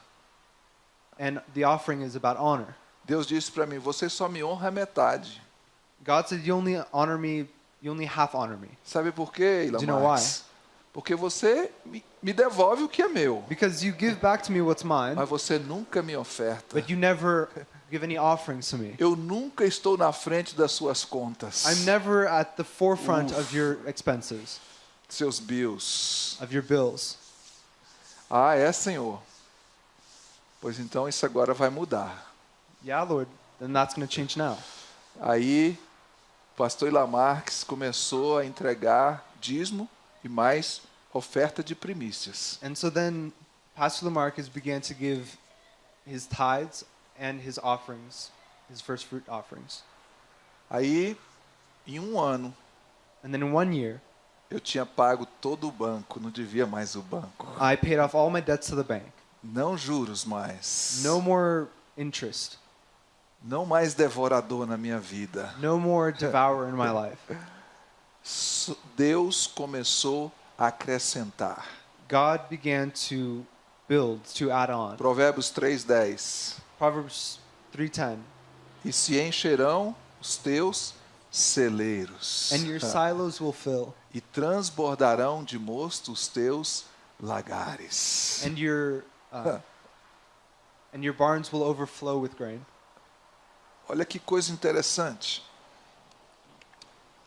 and the offering is about honor. Deus disse para mim: você só me honra a metade. God said, "You only honor me. You only half honor me, Sabe por quê, Do you know Marques? Porque você me, me devolve o que é meu, because you give back to me what's mine, mas você nunca me oferta. but you never give any offerings to me. Eu nunca estou na frente das suas contas, I'm never at the forefront of your expenses, seus bills. of your bills." Ah, é, Senhor. Pois então isso agora vai mudar. Yeah, Lord. Then that's going to change now. Aí, pastor Ilamarques começou a entregar dízimo e mais oferta de primícias. And so then Pastor Lamarcus began to give his tithes and his offerings, his first fruit offerings. Aí, em um ano, And then in one year, eu tinha pago todo o banco, não devia mais o banco. I paid off all my debts to the bank. Não juros mais. No more interest. Não mais devorador na minha vida. No more devourer in my life. Deus começou a acrescentar. God began to build, to add on. Provérbios 3:10. Proverbs 3:10. E se encherão os teus celeiros. And your silos will fill, e transbordarão de mosto os teus lagares. and your uh, and your barns will overflow with grain. Olha que coisa interessante.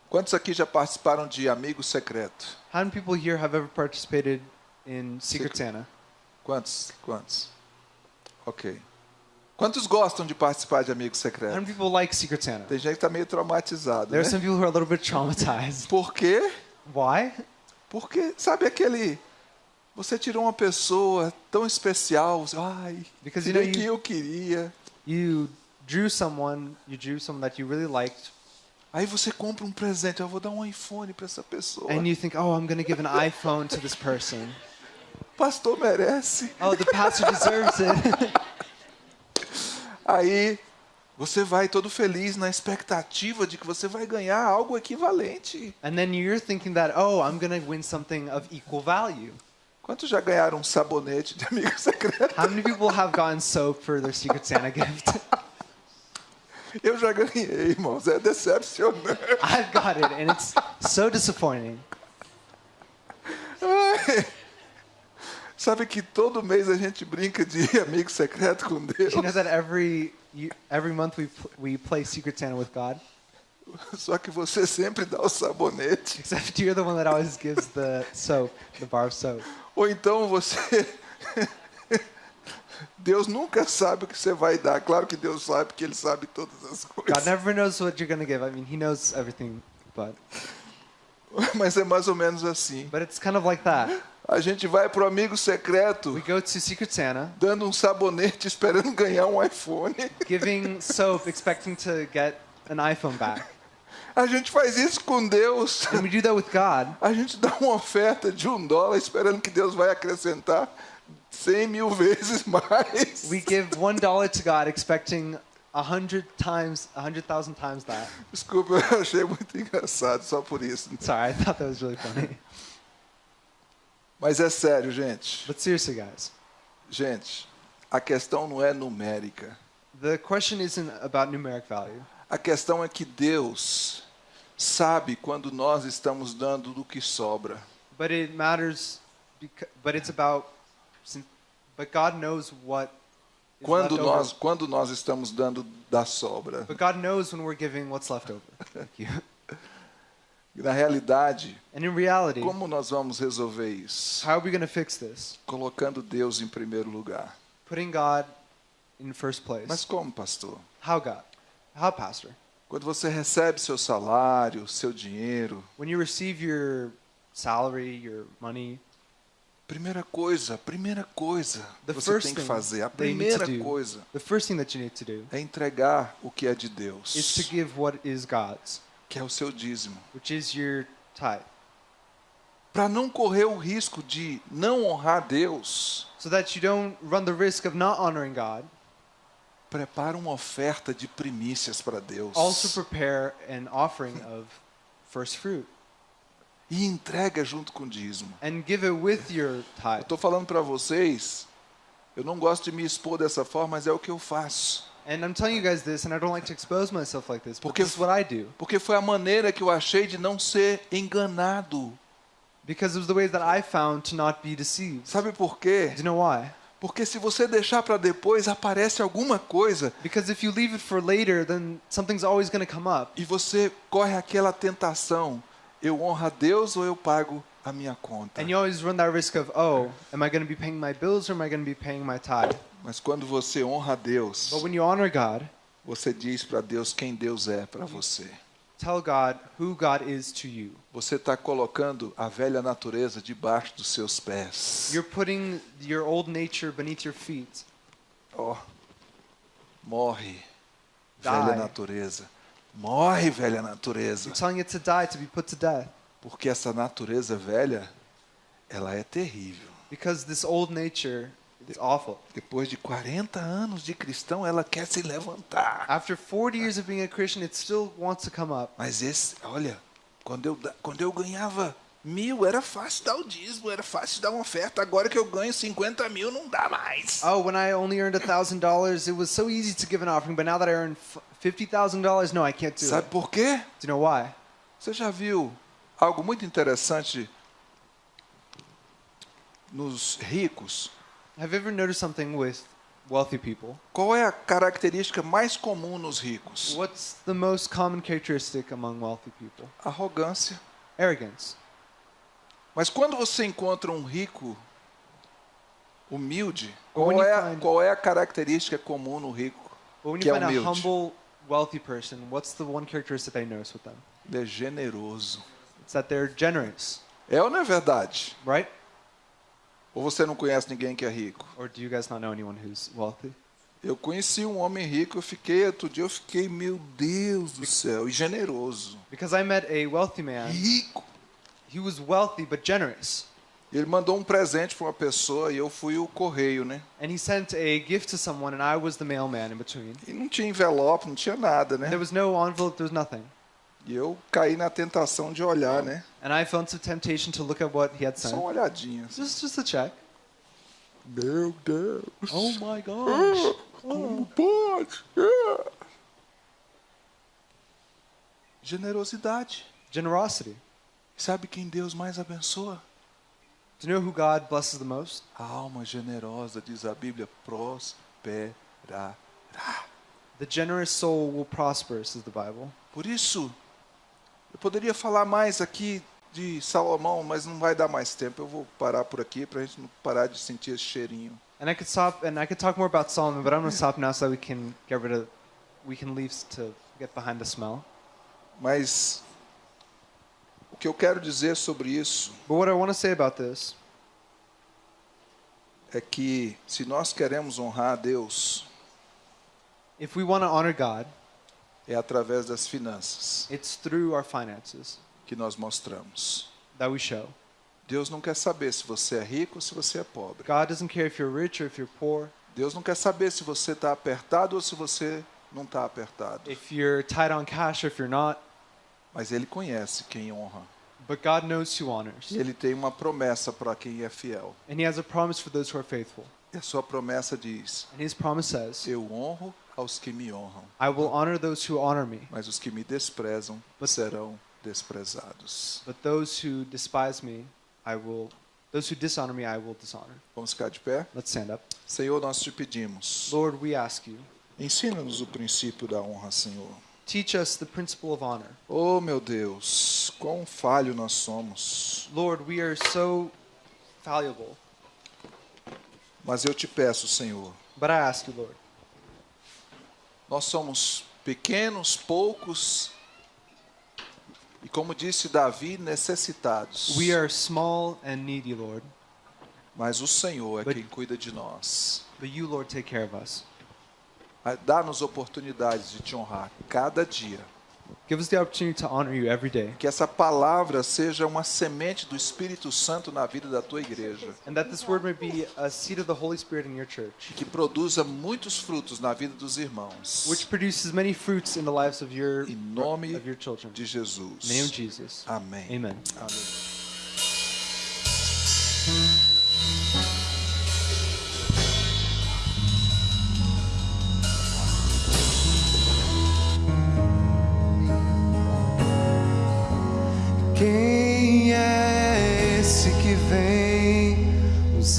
Quantos aqui já participaram de Amigo Secreto? How many people here have ever participated in Secret Santa? Quantos? Quantos? Ok. Quantos gostam de participar de Amigo How Secreto? many people like Secret Santa? Tem gente que está meio traumatizado. There are Né? some people who are a little bit traumatized. Por quê? Why? Porque, sabe aquele. Você tirou uma pessoa tão especial. Ai, Because you know quem you, eu queria. you drew someone, you drew someone that you really liked, Aí você compra um presente. Eu vou dar um iPhone para essa pessoa. and you think, oh, I'm gonna give an iPhone to this person. Pastor merece. Oh, the pastor deserves it. Aí você vai todo feliz na expectativa de que você vai ganhar algo equivalente. and then you're thinking that, oh, I'm gonna win something of equal value. Quantos já ganharam um sabonete de amigo secreto? How many people have gotten soap for their Secret Santa gift? Eu já ganhei, irmãos. É decepcionante. I've got it, and it's so disappointing. Ai. Sabe que todo mês a gente brinca de amigo secreto com Deus. You know that every you, every month we we play Secret Santa with God, Só que você sempre dá o sabonete. except you're the one that always gives the soap, the bar of soap. Ou então você. Deus nunca sabe o que você vai dar. Claro que Deus sabe, porque Ele sabe todas as God coisas. never knows what you're gonna give. I mean, He knows everything, but Mas é mais ou menos assim. but it's kind of like that. A gente vai pro amigo secreto We go to Secret Santa, dando um sabonete esperando ganhar um iPhone. giving soap, expecting to get an iPhone back. A gente faz isso com Deus. And we do that with God. A gente dá uma oferta de um dólar esperando que Deus vai acrescentar cem mil vezes mais. We give one dollar to God, expecting a hundred times, a hundred thousand times that. Desculpa, eu achei muito engraçado só por isso. Sorry, I thought that was really funny. Mas é sério, gente. But seriously, guys, Gente, a questão não é numérica. the question isn't about numeric value. A questão é que Deus sabe quando nós estamos dando do que sobra. But it matters, because, but it's about, sin- but God knows what is Quando nós, over. quando nós estamos dando da sobra. But God knows when we're giving what's left over. Thank you. Na realidade, And in reality, como nós vamos resolver isso? how are we going to fix this? Colocando Deus em primeiro lugar. Putting God in first place. Mas como, pastor? How God? How, Pastor? Quando você recebe seu salário, seu dinheiro, When you receive your salary, your money, primeira coisa, primeira coisa The que você tem que fazer, a primeira coisa do é entregar o que é de Deus, give what is God's, que é o seu dízimo. Para não correr o risco de não honrar Deus, So that you don't run the risk of not honoring God, prepara uma oferta de primícias para Deus. also prepare an offering of first fruit E entrega junto com o dízimo. and give it with your Eu estou falando para vocês, eu não gosto de me expor dessa forma, mas é o que eu faço. And I'm telling you guys this, and I don't like to expose myself like this, but Porque- this is what I do. Porque foi a maneira que eu achei de não ser enganado. Because it was the ways that I found to not be deceived. Sabe por quê? Do you know why? Porque se você deixar para depois, aparece alguma coisa Because if you leave it for later, then something's always going to come up. e você corre aquela tentação. Eu honro a Deus ou eu pago a minha conta? And you always run that risk of, oh, am I going to be paying my bills or am I going to be paying my tithe? Mas quando você honra a Deus, But when you honor God, você diz para Deus quem Deus é para você. tell God who God is to you. Você está colocando a velha natureza debaixo dos seus pés. You're putting your old nature beneath your feet. Ó, morre, Die. velha natureza. Morre, velha natureza. You're telling it to die, to be put to death. Porque essa natureza velha, ela é terrível. Because this old nature is awful. Depois de 40 anos de cristão, ela quer se levantar. After 40 years of being a Christian, it still wants to come up. Mas esse, olha, quando eu, quando eu ganhava mil, era fácil dar o dízimo, era fácil dar uma oferta. Agora que eu ganho 50 mil, não dá mais. Oh, when I only earned $1,000, it was so easy to give an offering, but now that I earn $50,000, no, I can't do Sabe it. por quê? Do you know why? Você já viu algo muito interessante nos ricos? Have you ever noticed something with wealthy people? Qual é a característica mais comum nos ricos? What's the most common characteristic among wealthy people? Arrogância. Arrogance. Mas quando você encontra um rico humilde, But qual when you é, a- qual é a característica comum no rico? Que é humilde. Wealthy person, what's the one characteristic you notice with them? Ele é generoso. It's that they're generous, É ou não é verdade? right? Ou você não conhece ninguém que é rico? Or do you guys not know anyone who's wealthy? Eu conheci um homem rico, eu fiquei, outro dia eu fiquei, meu Deus do céu, e generoso. Because I met a wealthy man. Rico. He was wealthy but generous. Ele mandou um presente para uma pessoa e eu fui o correio, né? And he sent a gift to someone, and I was the mailman in between. E não tinha envelope, não tinha nada, né? There was no envelope, there was nothing. E eu caí na tentação de olhar, né? And I fell into temptation to look at what he had Só sent. uma olhadinha. Just, just a check. Meu Deus. Oh my gosh. Como pode? É. Generosidade. Generosity. Sabe quem Deus mais abençoa? Do you know who God blesses the most? A alma generosa, diz a Bíblia, prosperará. The generous soul will prosper, says the Bible. Por isso, eu poderia falar mais aqui de Salomão, mas não vai dar mais tempo. Eu vou parar por aqui para a gente não parar de sentir esse cheirinho. And I could stop, and I could talk more about Solomon, but I'm going to stop now so we can get rid of, we can leave to get behind the smell. Mas que eu quero dizer sobre isso But what I want to say about this é que se nós queremos honrar a Deus, if we want to honor God, é através das finanças it's through our finances que nós mostramos. that we show. Deus não quer saber se você é rico ou se você é pobre. God doesn't care if you're rich or if you're poor, Deus não quer saber se você está apertado ou se você não está apertado. if you're tight on cash or if you're not, Mas Ele conhece quem honra. but God knows who honors. E Ele tem uma promessa para quem é fiel. And He has a promise for those who are faithful. E a sua promessa diz: And His promise says, Eu honro aos que me honram, I will honor those who honor me, mas os que me desprezam serão desprezados. but those who despise me, I will those who dishonor me, I will dishonor. Vamos ficar de pé? Let's stand up. Senhor, nós te pedimos, Lord, we ask you, ensina-nos o princípio da honra, Senhor. Teach us the principle of honor. Oh, meu Deus, quão falho nós somos. Lord, we are so valuable, Mas eu te peço, Senhor, but I ask you, Lord, nós somos pequenos, poucos e, como disse Davi, necessitados. we are small and needy, Lord, Mas o Senhor é But- quem cuida de nós. but you, Lord, take care of us. Ah, Dá-nos oportunidades de te honrar cada dia. Give us the opportunity to honor you every day, Que essa palavra seja uma semente do Espírito Santo na vida da tua igreja. and that this word may be a seed of the Holy Spirit in your church, Que produza muitos frutos na vida dos irmãos. which produces many fruits in the lives of your Em nome of your children. de Jesus. In the name of Jesus. Amém. Amen. Amém.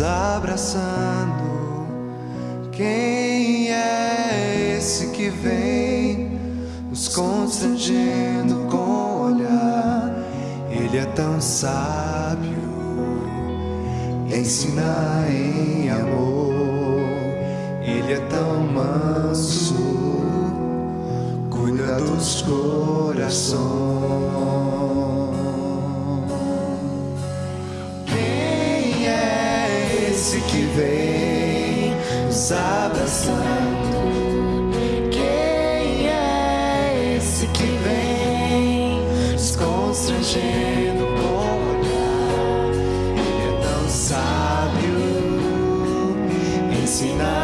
Abraçando? Quem é esse que vem nos constrangendo com o olhar? Ele é tão sábio, ensina em amor. Ele é tão manso, cuida dos corações. Vem nos abraçando? Quem é esse que vem nos constrangendo com olhar? Ele é tão sábio, ensina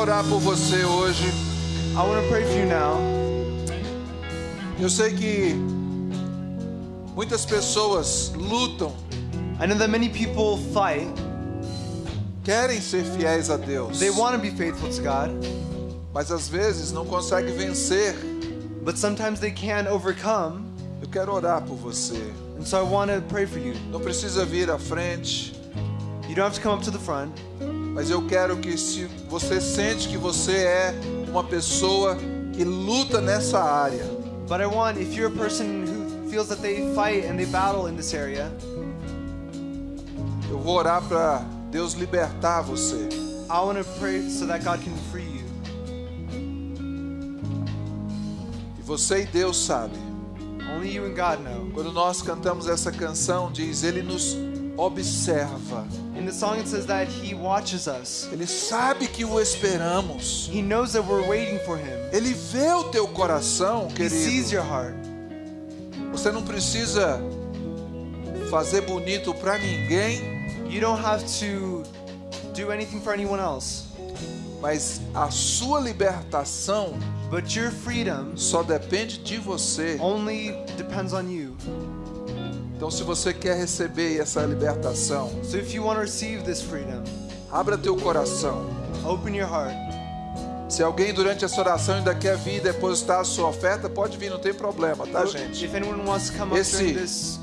orar por você hoje. I want to pray for you now. Eu sei que muitas pessoas lutam, I know that many people fight. querem ser fiéis a Deus, They want to be faithful to God, mas às vezes não conseguem vencer. but sometimes they can't overcome. Eu quero orar por você. And so I want to pray for you. Não precisa vir à frente, You don't have to come up to the front, mas eu quero que se você sente que você é uma pessoa que luta nessa área, but I want, if you're a person who feels that they fight and they battle in this area, eu vou orar para Deus libertar você. I want to pray so that God can free you. E você e Deus sabe. Only you and God know. Quando nós cantamos essa canção, diz ele nos observa. In the song, it says that He watches us. Ele sabe que o esperamos. He knows that we're waiting for Him. Ele vê o teu coração, He sees querido. your heart. Você não precisa fazer bonito para ninguém, You don't have to do anything for anyone else, mas a sua libertação but your freedom só depende de você. only depends on you. Então, se você quer receber essa libertação, So if you want to receive this freedom, abra teu coração. open your heart. Se alguém durante essa oração ainda quer vir depositar a sua oferta, pode vir, não tem problema, tá, gente? If anyone wants to come up Esse- during this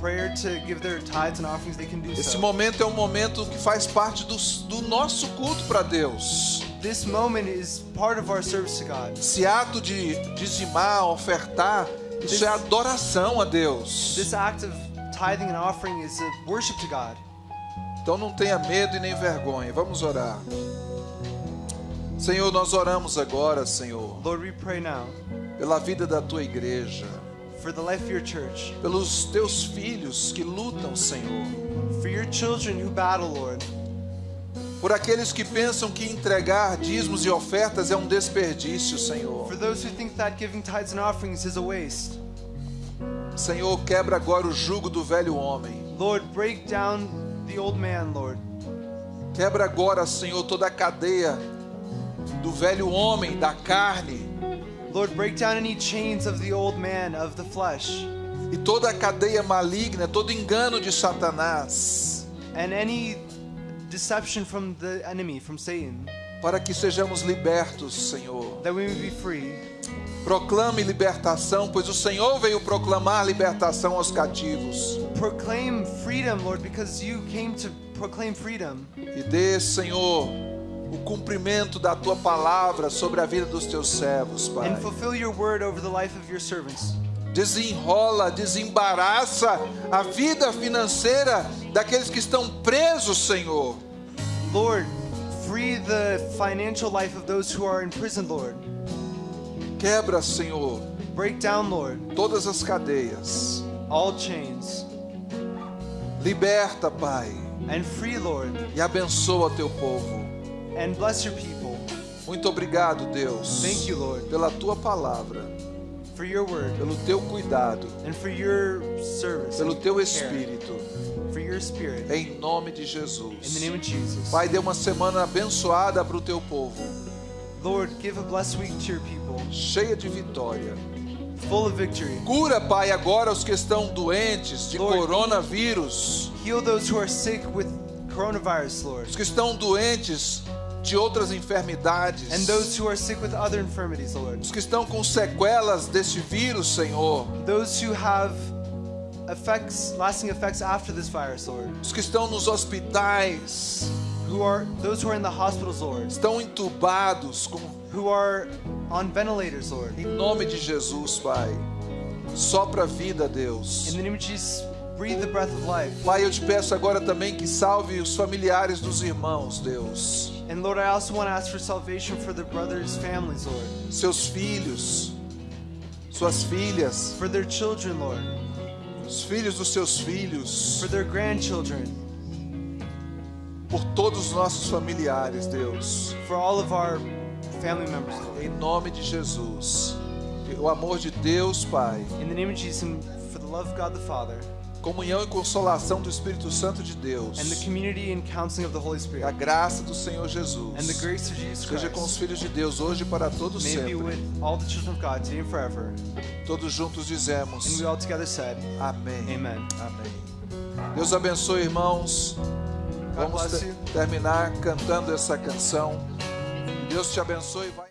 prayer to give their tithes and offerings, they can do Esse so. momento é um momento que faz parte do, do nosso culto para Deus. This moment is part of our service to God. Esse ato de dizimar, ofertar, isso é adoração a Deus. This act of tithing and offering is a worship to God. Então não tenha medo e nem vergonha. Vamos orar. Senhor, nós oramos agora, Senhor, Lord, we pray now pela vida da tua igreja, for the life of your church, pelos teus filhos que lutam, Senhor, for your children who battle, Lord, por aqueles que pensam que entregar dízimos e ofertas é um desperdício, Senhor. for those who think that giving tithes and offerings is a waste. Senhor, quebra agora o jugo do velho homem. Lord, break down the old man, Lord. Quebra agora, Senhor, toda a cadeia do velho homem, da carne, Lord, break down any chains of the old man, of the flesh, e toda a cadeia maligna, todo engano de Satanás, and any deception from the enemy, from Satan, para que sejamos libertos, Senhor. that we may be free. Proclame libertação, pois o Senhor veio proclamar libertação aos cativos. Proclaim freedom, Lord, because you came to proclaim freedom. E dê, Senhor, o cumprimento da tua palavra sobre a vida dos teus servos, Pai. And fulfill your word over the life of your servants. Desenrola, desembaraça a vida financeira daqueles que estão presos, Senhor. Lord, free the financial life of those who are in prison, Lord. Quebra, Senhor, Break down, Lord, todas as cadeias. all chains. Liberta, Pai, And free, Lord, e abençoa teu povo. and bless your people. Muito obrigado, Deus, Thank you, Lord, pela tua palavra, for your word pelo teu cuidado, and for your service, pelo teu espírito, for your spirit. em nome de In the Jesus. name of Jesus. Pai, dê uma semana abençoada para o teu povo, Lord, give a blessed week to your people, cheia de vitória. full of victory. Cura, Pai, agora os que estão doentes de Lord. coronavírus, Heal those who are sick with coronavirus, Lord, os que estão doentes de outras enfermidades, and those who are sick with other infirmities, Lord. os que estão com sequelas desse vírus, Senhor, Those who have effects, lasting effects after this virus, Lord. os que estão nos hospitais, Who are those who are in the hospitals, Lord. estão entubados, com, Who are on ventilators, Lord. em nome de Jesus, Pai. Sopra vida, Deus. In the name of Jesus, breathe the breath of life. Pai, eu te peço agora também que salve os familiares dos irmãos, Deus. And Lord, I also want to ask for salvation for the brothers' families, Lord. Seus filhos, suas filhas, For their children, Lord. os filhos dos seus filhos, For their grandchildren. por todos os nossos familiares, Deus. For all of our family members, Lord. Em nome de Jesus. O amor de Deus, Pai, In the name of Jesus, for the love of God the Father, comunhão e consolação do Espírito Santo de Deus, and the community and counseling of the Holy e a Spirit graça do Senhor Jesus, and the grace of Jesus seja com os filhos de Deus hoje para todos may sempre. with all the children of God today and forever. Todos juntos And dizemos we all together said, amém. Amen. Amém. Deus abençoe, irmãos. God Vamos bless te- you. terminar cantando essa canção. Deus te abençoe. Vai...